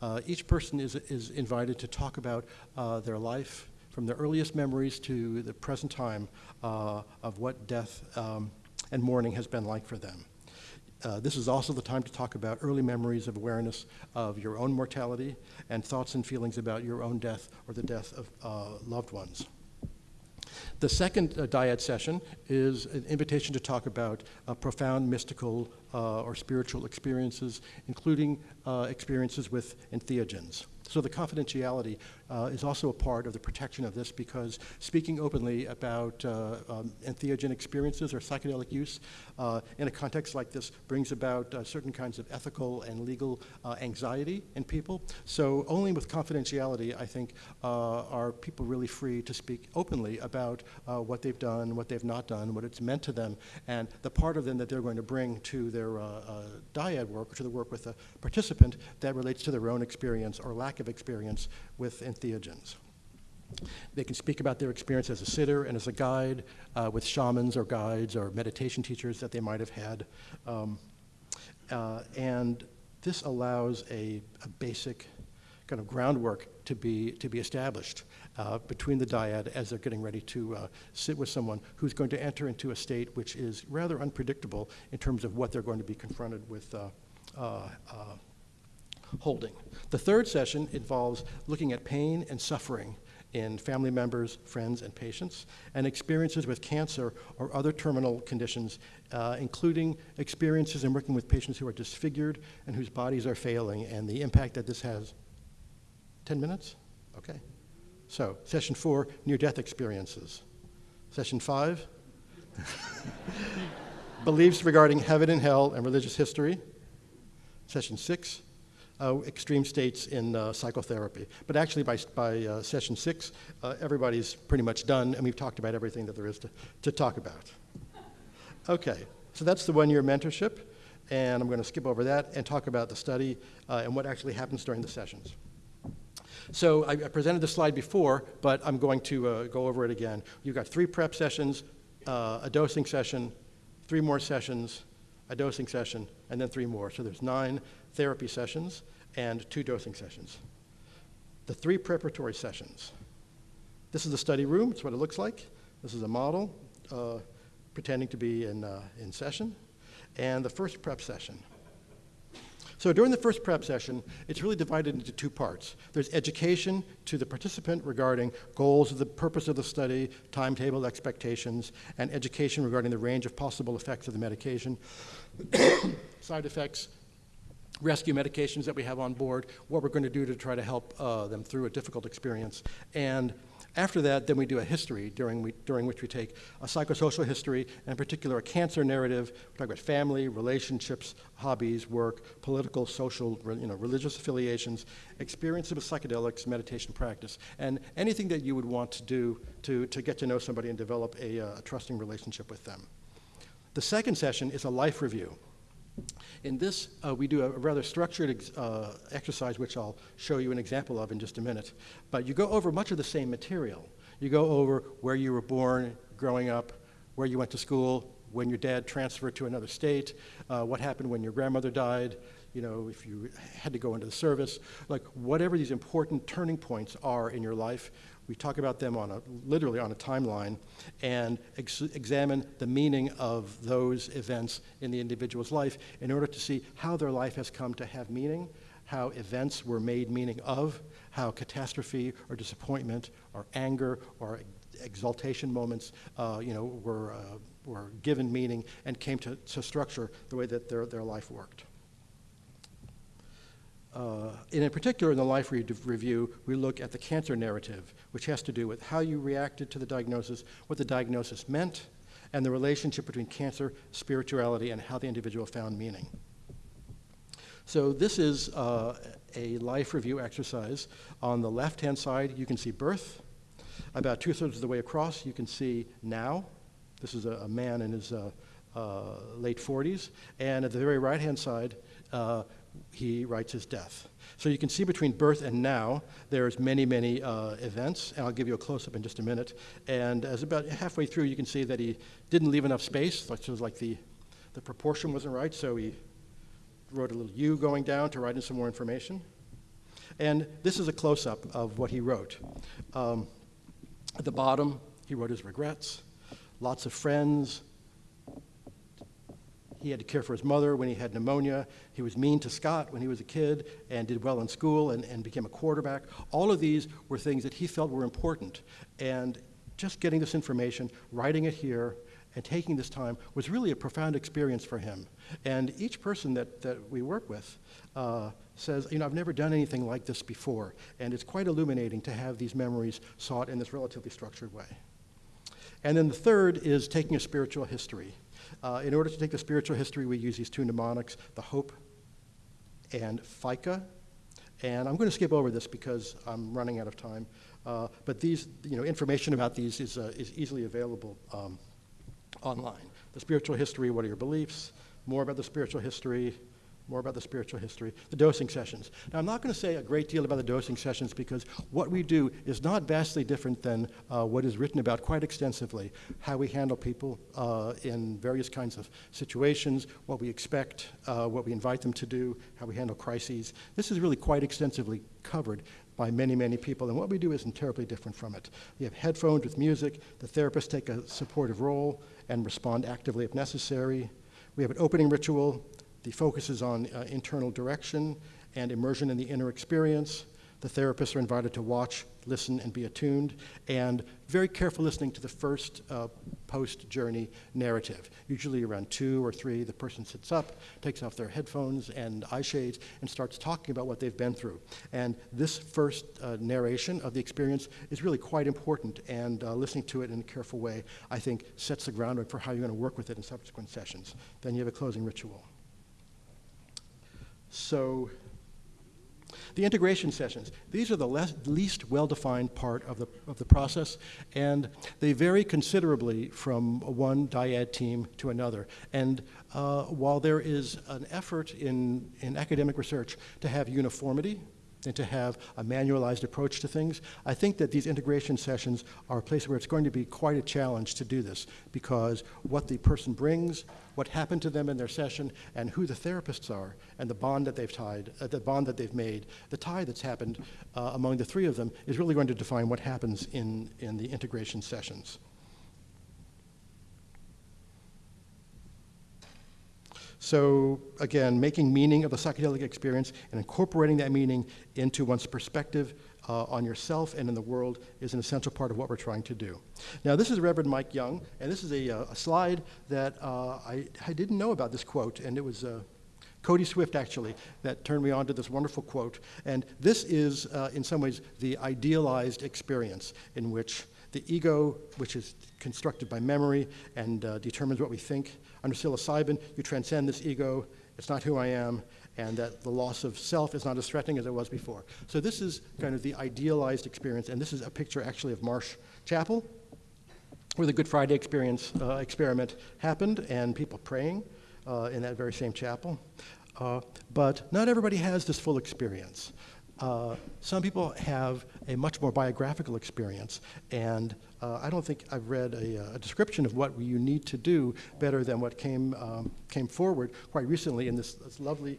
S1: Uh, each person is, is invited to talk about uh, their life, from their earliest memories to the present time uh, of what death um, and mourning has been like for them. Uh, this is also the time to talk about early memories of awareness of your own mortality and thoughts and feelings about your own death or the death of uh, loved ones. The second uh, dyad session is an invitation to talk about uh, profound mystical uh, or spiritual experiences, including uh, experiences with entheogens. So the confidentiality uh, is also a part of the protection of this because speaking openly about uh, um, entheogen experiences or psychedelic use uh, in a context like this brings about uh, certain kinds of ethical and legal uh, anxiety in people. So only with confidentiality, I think, uh, are people really free to speak openly about what they've done, what they've not done, what it's meant to them, and the part of them that they're going to bring to their dyad work, or to the work with the participant that relates to their own experience or lack of experience with entheogens. They can speak about their experience as a sitter and as a guide uh, with shamans or guides or meditation teachers that they might have had. Um, uh, and this allows a, a, basic kind of groundwork to be, to be established uh, between the dyad as they're getting ready to uh, sit with someone who's going to enter into a state which is rather unpredictable in terms of what they're going to be confronted with uh, uh, holding. The third session involves looking at pain and suffering in family members, friends, and patients, and experiences with cancer or other terminal conditions, uh, including experiences in working with patients who are disfigured and whose bodies are failing, and the impact that this has. 10 minutes? Okay. So, session four near death experiences. Session five beliefs regarding heaven and hell and religious history. Session six uh, extreme states in uh, psychotherapy. But actually, by, by uh, session six, uh, everybody's pretty much done, and we've talked about everything that there is to, to talk about. Okay, so that's the one year mentorship, and I'm going to skip over that and talk about the study uh, and what actually happens during the sessions. So I, I presented the slide before, but I'm going to uh, go over it again. You've got three prep sessions, a dosing session, three more sessions, a dosing session, and then three more. So there's nine therapy sessions and two dosing sessions. The three preparatory sessions. This is the study room, it's what it looks like. This is a model uh, pretending to be in, uh, in session. And the first prep session. So during the first prep session, it's really divided into two parts. There's education to the participant regarding goals of the purpose of the study, timetable expectations, and education regarding the range of possible effects of the medication, side effects, rescue medications that we have on board, what we're going to do to try to help uh, them through a difficult experience. And after that, then we do a history during, we, during which we take a psychosocial history, and in particular a cancer narrative. We talk about family, relationships, hobbies, work, political, social, you know, religious affiliations, experiences with psychedelics, meditation practice, and anything that you would want to do to, to get to know somebody and develop a, uh, a trusting relationship with them. The second session is a life review. In this, uh, we do a rather structured uh, exercise, which I'll show you an example of in just a minute. But you go over much of the same material. You go over where you were born, growing up, where you went to school, when your dad transferred to another state, uh, what happened when your grandmother died, you know, if you had to go into the service, like whatever these important turning points are in your life, we talk about them on a, literally on a timeline and ex examine the meaning of those events in the individual's life in order to see how their life has come to have meaning, how events were made meaning of, how catastrophe or disappointment or anger or exaltation moments, uh, you know, were, uh, were given meaning and came to, to structure the way that their, their life worked. Uh, in particular, in the life re review, we look at the cancer narrative, which has to do with how you reacted to the diagnosis, what the diagnosis meant, and the relationship between cancer, spirituality, and how the individual found meaning. So this is uh, a life review exercise. On the left-hand side, you can see birth. About two-thirds of the way across, you can see now. This is a, a man in his uh, uh late 40s. And at the very right-hand side, uh, he writes his death. So you can see between birth and now, there's many, many uh, events, and I'll give you a close-up in just a minute. And as about halfway through, you can see that he didn't leave enough space, so it was like the, the proportion wasn't right, so he wrote a little U going down to write in some more information. And this is a close-up of what he wrote. Um, at the bottom, he wrote his regrets, lots of friends, he had to care for his mother when he had pneumonia. He was mean to Scott when he was a kid and did well in school and, and became a quarterback. All of these were things that he felt were important. And just getting this information, writing it here, and taking this time was really a profound experience for him. And each person that, that we work with uh, says, you know, I've never done anything like this before. And it's quite illuminating to have these memories sought in this relatively structured way. And then the third is taking a spiritual history. Uh, in order to take the spiritual history, we use these two mnemonics, the hope and FICA. And I'm going to skip over this because I'm running out of time. Uh, but these, you know, information about these is, uh, is easily available um, online. The spiritual history, what are your beliefs? More about the spiritual history, more about the spiritual history, the dosing sessions. Now, I'm not going to say a great deal about the dosing sessions because what we do is not vastly different than uh, what is written about quite extensively how we handle people uh, in various kinds of situations, what we expect, uh, what we invite them to do, how we handle crises. This is really quite extensively covered by many, many people, and what we do isn't terribly different from it. We have headphones with music, the therapists take a supportive role and respond actively if necessary. We have an opening ritual, The focus is on uh, internal direction and immersion in the inner experience. The therapists are invited to watch, listen, and be attuned, and very careful listening to the first uh, post journey narrative. Usually around two or three, the person sits up, takes off their headphones and eye shades, and starts talking about what they've been through. And this first uh, narration of the experience is really quite important, and uh, listening to it in a careful way, I think, sets the groundwork for how you're going to work with it in subsequent sessions. Then you have a closing ritual. So, the integration sessions, these are the less, least well-defined part of the, of the process, and they vary considerably from one dyad team to another. And uh, while there is an effort in, in academic research to have uniformity, and to have a manualized approach to things. I think that these integration sessions are a place where it's going to be quite a challenge to do this because what the person brings, what happened to them in their session, and who the therapists are, and the bond that they've tied, uh, the bond that they've made, the tie that's happened uh, among the three of them is really going to define what happens in, in the integration sessions. So again, making meaning of the psychedelic experience and incorporating that meaning into one's perspective uh, on yourself and in the world is an essential part of what we're trying to do. Now, this is Reverend Mike Young, and this is a, uh, a slide that uh, I, I, didn't know about this quote, and it was uh, Cody Swift, actually, that turned me on to this wonderful quote. And this is, uh, in some ways, the idealized experience in which the ego, which is constructed by memory and uh, determines what we think, under psilocybin, you transcend this ego, it's not who I am, and that the loss of self is not as threatening as it was before. So this is kind of the idealized experience, and this is a picture actually of Marsh Chapel, where the Good Friday experience uh, experiment happened, and people praying uh, in that very same chapel. Uh, but not everybody has this full experience. Uh, some people have a much more biographical experience, and uh, I don't think I've read a, uh, a, description of what you need to do better than what came, um, came forward quite recently in this, this, lovely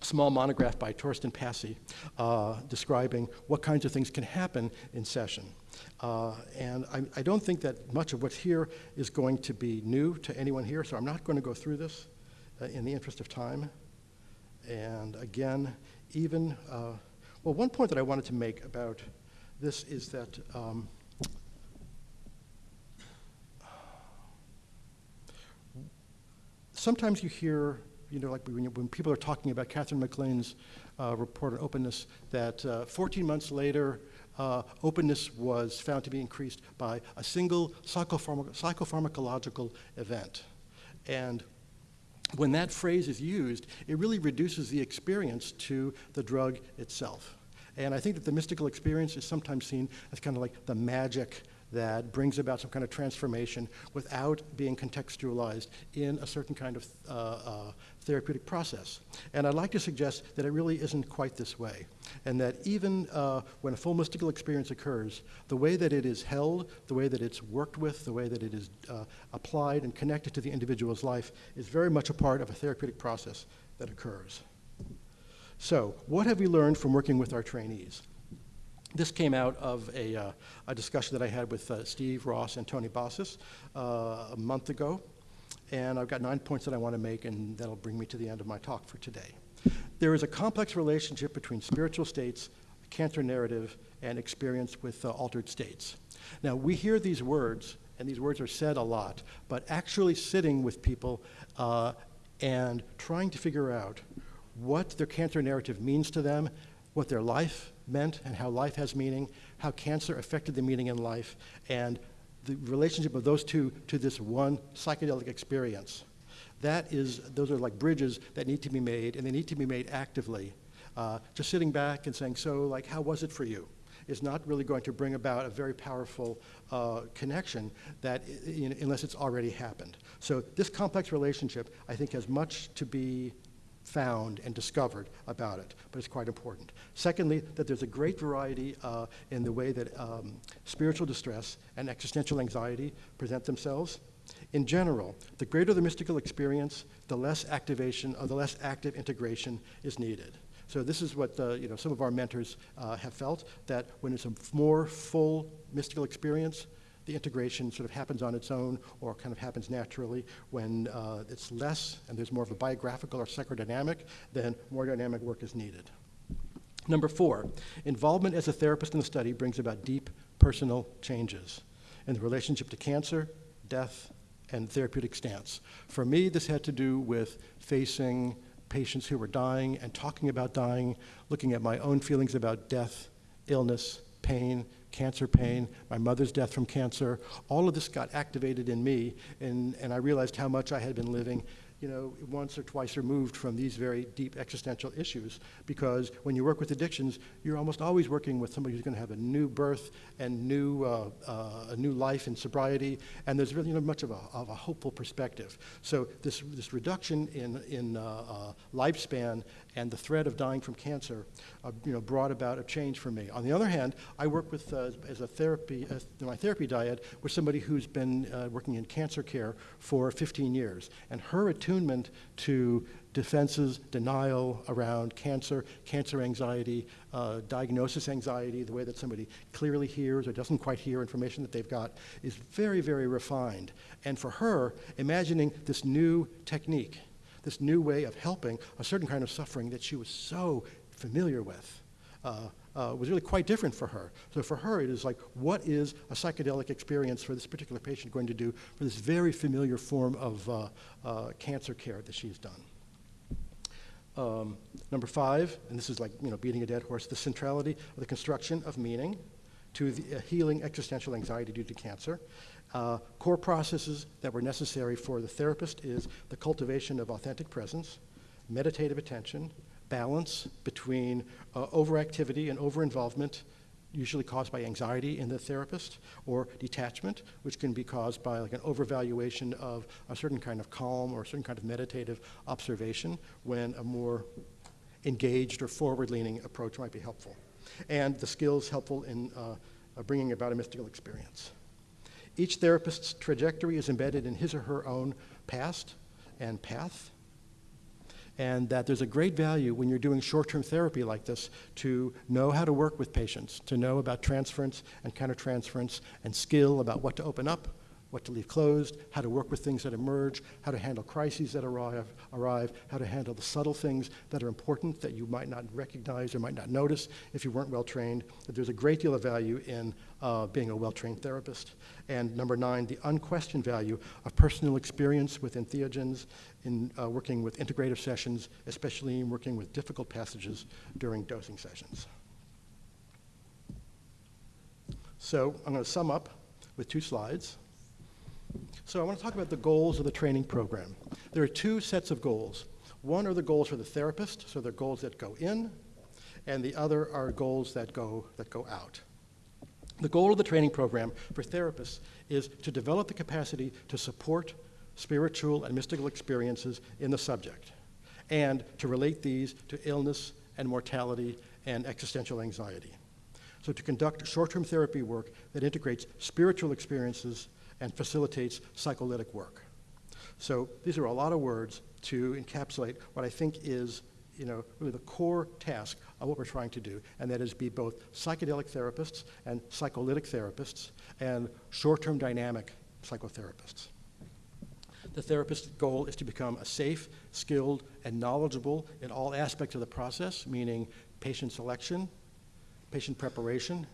S1: small monograph by Torsten Passie uh, describing what kinds of things can happen in session. Uh, and I, I, don't think that much of what's here is going to be new to anyone here, so I'm not going to go through this uh, in the interest of time. And again, even, uh, well, one point that I wanted to make about this is that um, sometimes you hear, you know, like when, when people are talking about Katherine MacLean's uh, report on openness, that uh, 14 months later, uh, openness was found to be increased by a single psychopharma psychopharmacological event. And when that phrase is used, it really reduces the experience to the drug itself. And I think that the mystical experience is sometimes seen as kind of like the magic that brings about some kind of transformation without being contextualized in a certain kind of uh, uh, therapeutic process. And I'd like to suggest that it really isn't quite this way, and that even uh, when a full mystical experience occurs, the way that it is held, the way that it's worked with, the way that it is uh, applied and connected to the individual's life is very much a part of a therapeutic process that occurs. So, what have we learned from working with our trainees? This came out of a, uh, a discussion that I had with uh, Steve Ross and Tony Bossis uh, a month ago. And I've got nine points that I want to make, and that'll bring me to the end of my talk for today. There is a complex relationship between spiritual states, cancer narrative, and experience with uh, altered states. Now, we hear these words, and these words are said a lot, but actually sitting with people uh, and trying to figure out what their cancer narrative means to them, what their life meant and how life has meaning, how cancer affected the meaning in life, and the relationship of those two to this one psychedelic experience. That is, those are like bridges that need to be made, and they need to be made actively. Uh, just sitting back and saying, so, like, how was it for you? Is not really going to bring about a very powerful uh, connection that, unless it's already happened. So this complex relationship, I think, has much to be found and discovered about it, but it's quite important. Secondly, that there's a great variety uh, in the way that um, spiritual distress and existential anxiety present themselves. In general, the greater the mystical experience, the less activation or the less active integration is needed. So this is what uh, you know, some of our mentors uh, have felt, that when it's a more full mystical experience, The integration sort of happens on its own or kind of happens naturally. When uh, it's less and there's more of a biographical or psychodynamic, then more dynamic work is needed. Number four, involvement as a therapist in the study brings about deep personal changes in the relationship to cancer, death, and therapeutic stance. For me, this had to do with facing patients who were dying and talking about dying, looking at my own feelings about death, illness, pain, cancer pain, my mother's death from cancer. All of this got activated in me, and, and I realized how much I had been living you know, once or twice removed from these very deep existential issues. Because when you work with addictions, you're almost always working with somebody who's going to have a new birth and new, uh, uh, a new life in sobriety, and there's really not much of a, of a hopeful perspective. So this, this reduction in, in uh, uh lifespan and the threat of dying from cancer, uh, you know, brought about a change for me. On the other hand, I work with, uh, as a therapy, my therapy dyad, with somebody who's been uh, working in cancer care for 15 years, and her attunement to defenses, denial around cancer, cancer anxiety, uh, diagnosis anxiety, the way that somebody clearly hears or doesn't quite hear information that they've got is very, very refined. And for her, imagining this new technique this new way of helping a certain kind of suffering that she was so familiar with. Uh, uh, was really quite different for her. So for her, it is like, what is a psychedelic experience for this particular patient going to do for this very familiar form of uh, uh cancer care that she's done? Um, number five, and this is like you know beating a dead horse, the centrality of the construction of meaning to the uh, healing existential anxiety due to cancer. Uh, core processes that were necessary for the therapist is the cultivation of authentic presence, meditative attention, balance between uh, overactivity and overinvolvement, usually caused by anxiety in the therapist, or detachment, which can be caused by like an overvaluation of a certain kind of calm or a certain kind of meditative observation when a more engaged or forward-leaning approach might be helpful. And the skills helpful in uh, bringing about a mystical experience. Each therapist's trajectory is embedded in his or her own past and path. And that there's a great value when you're doing short term therapy like this to know how to work with patients, to know about transference and countertransference, and skill about what to open up, what to leave closed, how to work with things that emerge, how to handle crises that arrive, arrive, how to handle the subtle things that are important that you might not recognize or might not notice if you weren't well trained. That there's a great deal of value in uh, being a well trained therapist. And number nine, the unquestioned value of personal experience with entheogens in uh, working with integrative sessions, especially in working with difficult passages during dosing sessions. So I'm going to sum up with two slides. So I want to talk about the goals of the training program. There are two sets of goals. One are the goals for the therapist, so they're goals that go in, and the other are goals that go, that go out. The goal of the training program for therapists is to develop the capacity to support spiritual and mystical experiences in the subject, and to relate these to illness and mortality and existential anxiety. So to conduct short-term therapy work that integrates spiritual experiences and facilitates psycholytic work. So these are a lot of words to encapsulate what I think is you know, really the core task of what we're trying to do, and that is be both psychedelic therapists and psycholytic therapists and short-term dynamic psychotherapists. The therapist's goal is to become a safe, skilled, and knowledgeable in all aspects of the process, meaning patient selection, patient preparation,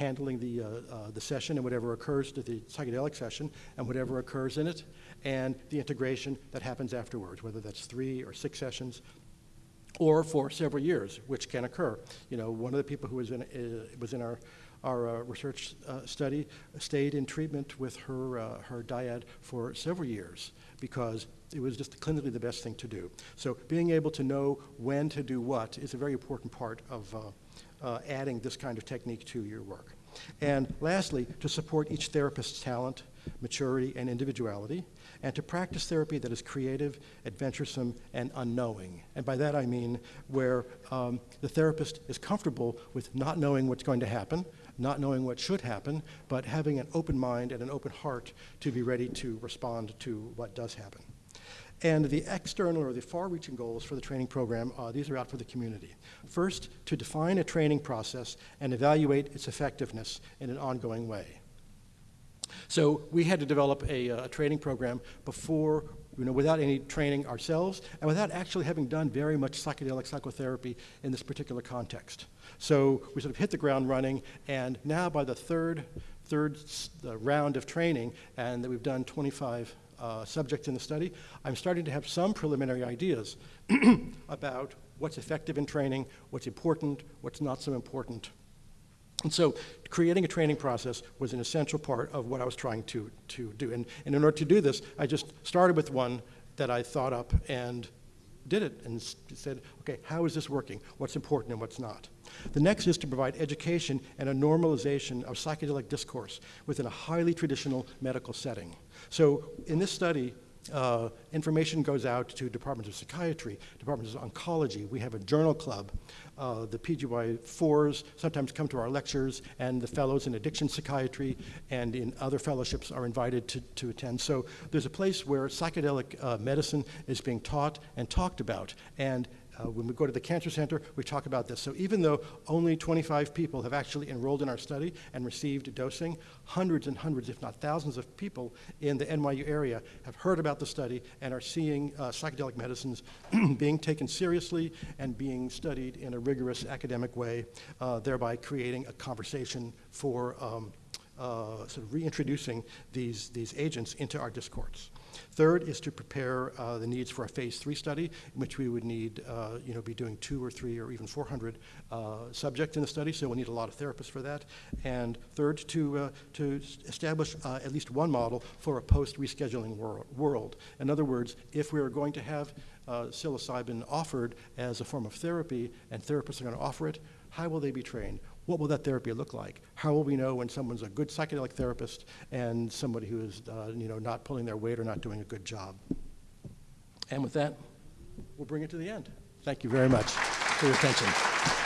S1: handling the, uh, uh, the session and whatever occurs to the psychedelic session and whatever occurs in it, and the integration that happens afterwards, whether that's three or six sessions, or for several years, which can occur. You know, one of the people who was in, uh, was in our, our uh, research uh, study stayed in treatment with her, uh, her dyad for several years because it was just clinically the best thing to do. So being able to know when to do what is a very important part of, uh, adding this kind of technique to your work. And lastly, to support each therapist's talent, maturity, and individuality, and to practice therapy that is creative, adventuresome, and unknowing. And by that I mean where um, the therapist is comfortable with not knowing what's going to happen, not knowing what should happen, but having an open mind and an open heart to be ready to respond to what does happen. And the external or the far-reaching goals for the training program, uh, these are out for the community. First, to define a training process and evaluate its effectiveness in an ongoing way. So we had to develop a, uh, training program before, you know, without any training ourselves and without actually having done very much psychedelic psychotherapy in this particular context. So we sort of hit the ground running, and now by the third, third round of training, and that we've done 25 uh, subjects in the study, I'm starting to have some preliminary ideas about what's effective in training, what's important, what's not so important. And so creating a training process was an essential part of what I was trying to, to do. And, and in order to do this, I just started with one that I thought up and did it and said, okay, how is this working? What's important and what's not? The next is to provide education and a normalization of psychedelic discourse within a highly traditional medical setting. So in this study, uh, information goes out to departments of psychiatry, departments of oncology. We have a journal club. Uh, the PGY4s sometimes come to our lectures, and the fellows in addiction psychiatry and in other fellowships are invited to, to attend. So there's a place where psychedelic uh, medicine is being taught and talked about. And uh, when we go to the Cancer Center, we talk about this. So even though only 25 people have actually enrolled in our study and received dosing, hundreds and hundreds, if not thousands of people in the NYU area have heard about the study and are seeing uh, psychedelic medicines being taken seriously and being studied in a rigorous academic way, uh, thereby creating a conversation for um, uh, sort of reintroducing these, these agents into our discourse. Third is to prepare uh, the needs for a phase three study, in which we would need, uh, you know, be doing two or three or even 400 uh, subjects in the study, so we'll need a lot of therapists for that. And third, to, uh, to establish uh, at least one model for a post-rescheduling wor- world. In other words, if we are going to have psilocybin offered as a form of therapy, and therapists are going to offer it, how will they be trained? What will that therapy look like? How will we know when someone's a good psychedelic therapist and somebody who is, uh, you know, not pulling their weight or not doing a good job? And with that, we'll bring it to the end. Thank you very much for your attention.